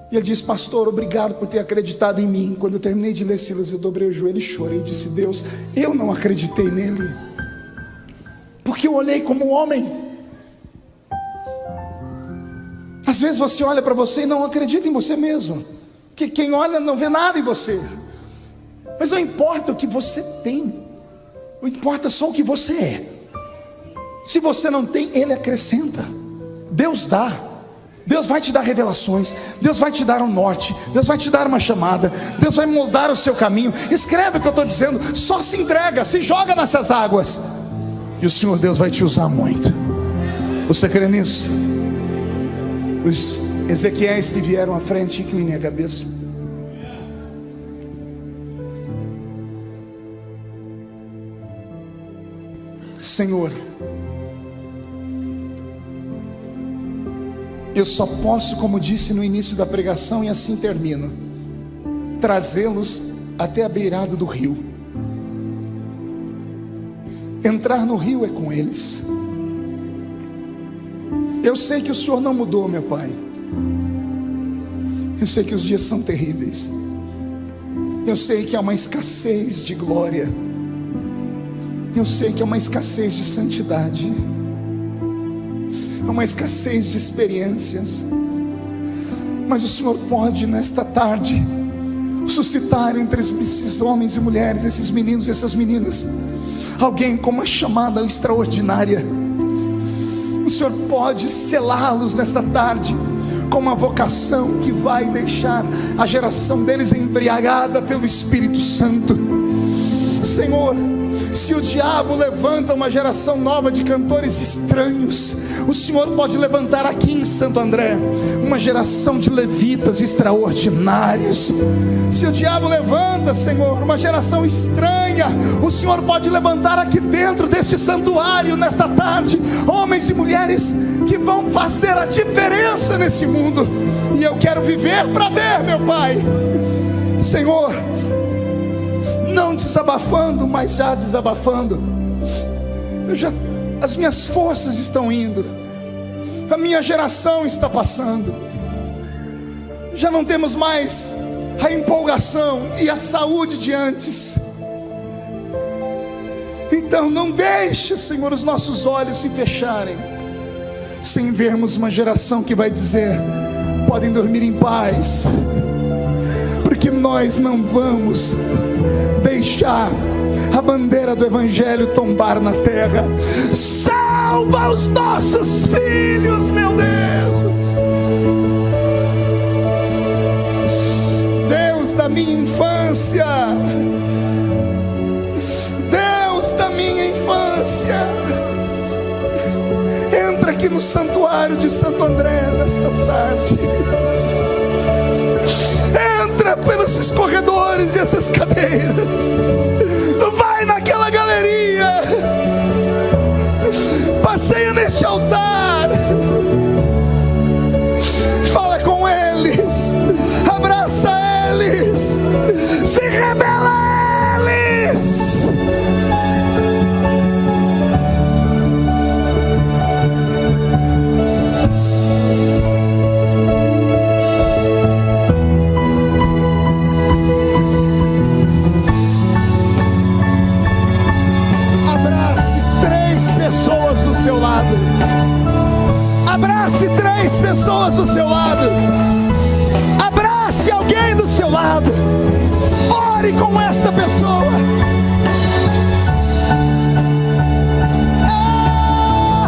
E ele disse, pastor, obrigado por ter acreditado em mim. Quando eu terminei de ler Silas, eu dobrei o joelho e chorei e disse, Deus, eu não acreditei nele. Eu olhei como um homem. Às vezes você olha para você e não acredita em você mesmo. Que quem olha não vê nada em você. Mas não importa o que você tem. Não importa só o que você é. Se você não tem, Ele acrescenta. Deus dá. Deus vai te dar revelações, Deus vai te dar um norte, Deus vai te dar uma chamada, Deus vai moldar o seu caminho. Escreve o que eu estou dizendo, só se entrega, se joga nessas águas, e o Senhor Deus vai te usar muito. Você crê nisso? Os Ezequiéis que vieram à frente, incline a cabeça. Senhor, eu só posso, como disse no início da pregação, e assim termino, trazê-los até a beirada do rio. Entrar no rio é com eles. Eu sei que o Senhor não mudou, meu Pai. Eu sei que os dias são terríveis. Eu sei que há uma escassez de glória. Eu sei que é uma escassez de santidade, é uma escassez de experiências, mas o Senhor pode nesta tarde suscitar entre esses homens e mulheres, esses meninos e essas meninas, alguém com uma chamada extraordinária. O Senhor pode selá-los nesta tarde com uma vocação que vai deixar a geração deles embriagada pelo Espírito Santo. Senhor, se o diabo levanta uma geração nova de cantores estranhos, o Senhor pode levantar aqui em Santo André uma geração de levitas extraordinários. Se o diabo levanta, Senhor, uma geração estranha, o Senhor pode levantar aqui dentro deste santuário nesta tarde homens e mulheres que vão fazer a diferença nesse mundo. E eu quero viver para ver, meu Pai. Senhor, desabafando, mas já desabafando. Eu já, as minhas forças estão indo, a minha geração está passando. Já não temos mais a empolgação e a saúde de antes. Então não deixe, Senhor, os nossos olhos se fecharem, sem vermos uma geração que vai dizer: podem dormir em paz, porque nós não vamos deixar a bandeira do Evangelho tombar na terra. Salva os nossos filhos, meu Deus. Deus da minha infância. Deus da minha infância. Entra aqui no santuário de Santo André nesta tarde pelos escorredores e essas cadeiras. Vai naquela galeria. Passeia neste altar. do seu lado. Abrace alguém do seu lado. Ore com esta pessoa. Ah!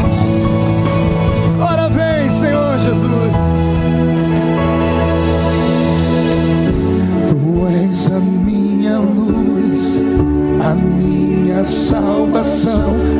Ora vem, Senhor Jesus. Tu és a minha luz, a minha salvação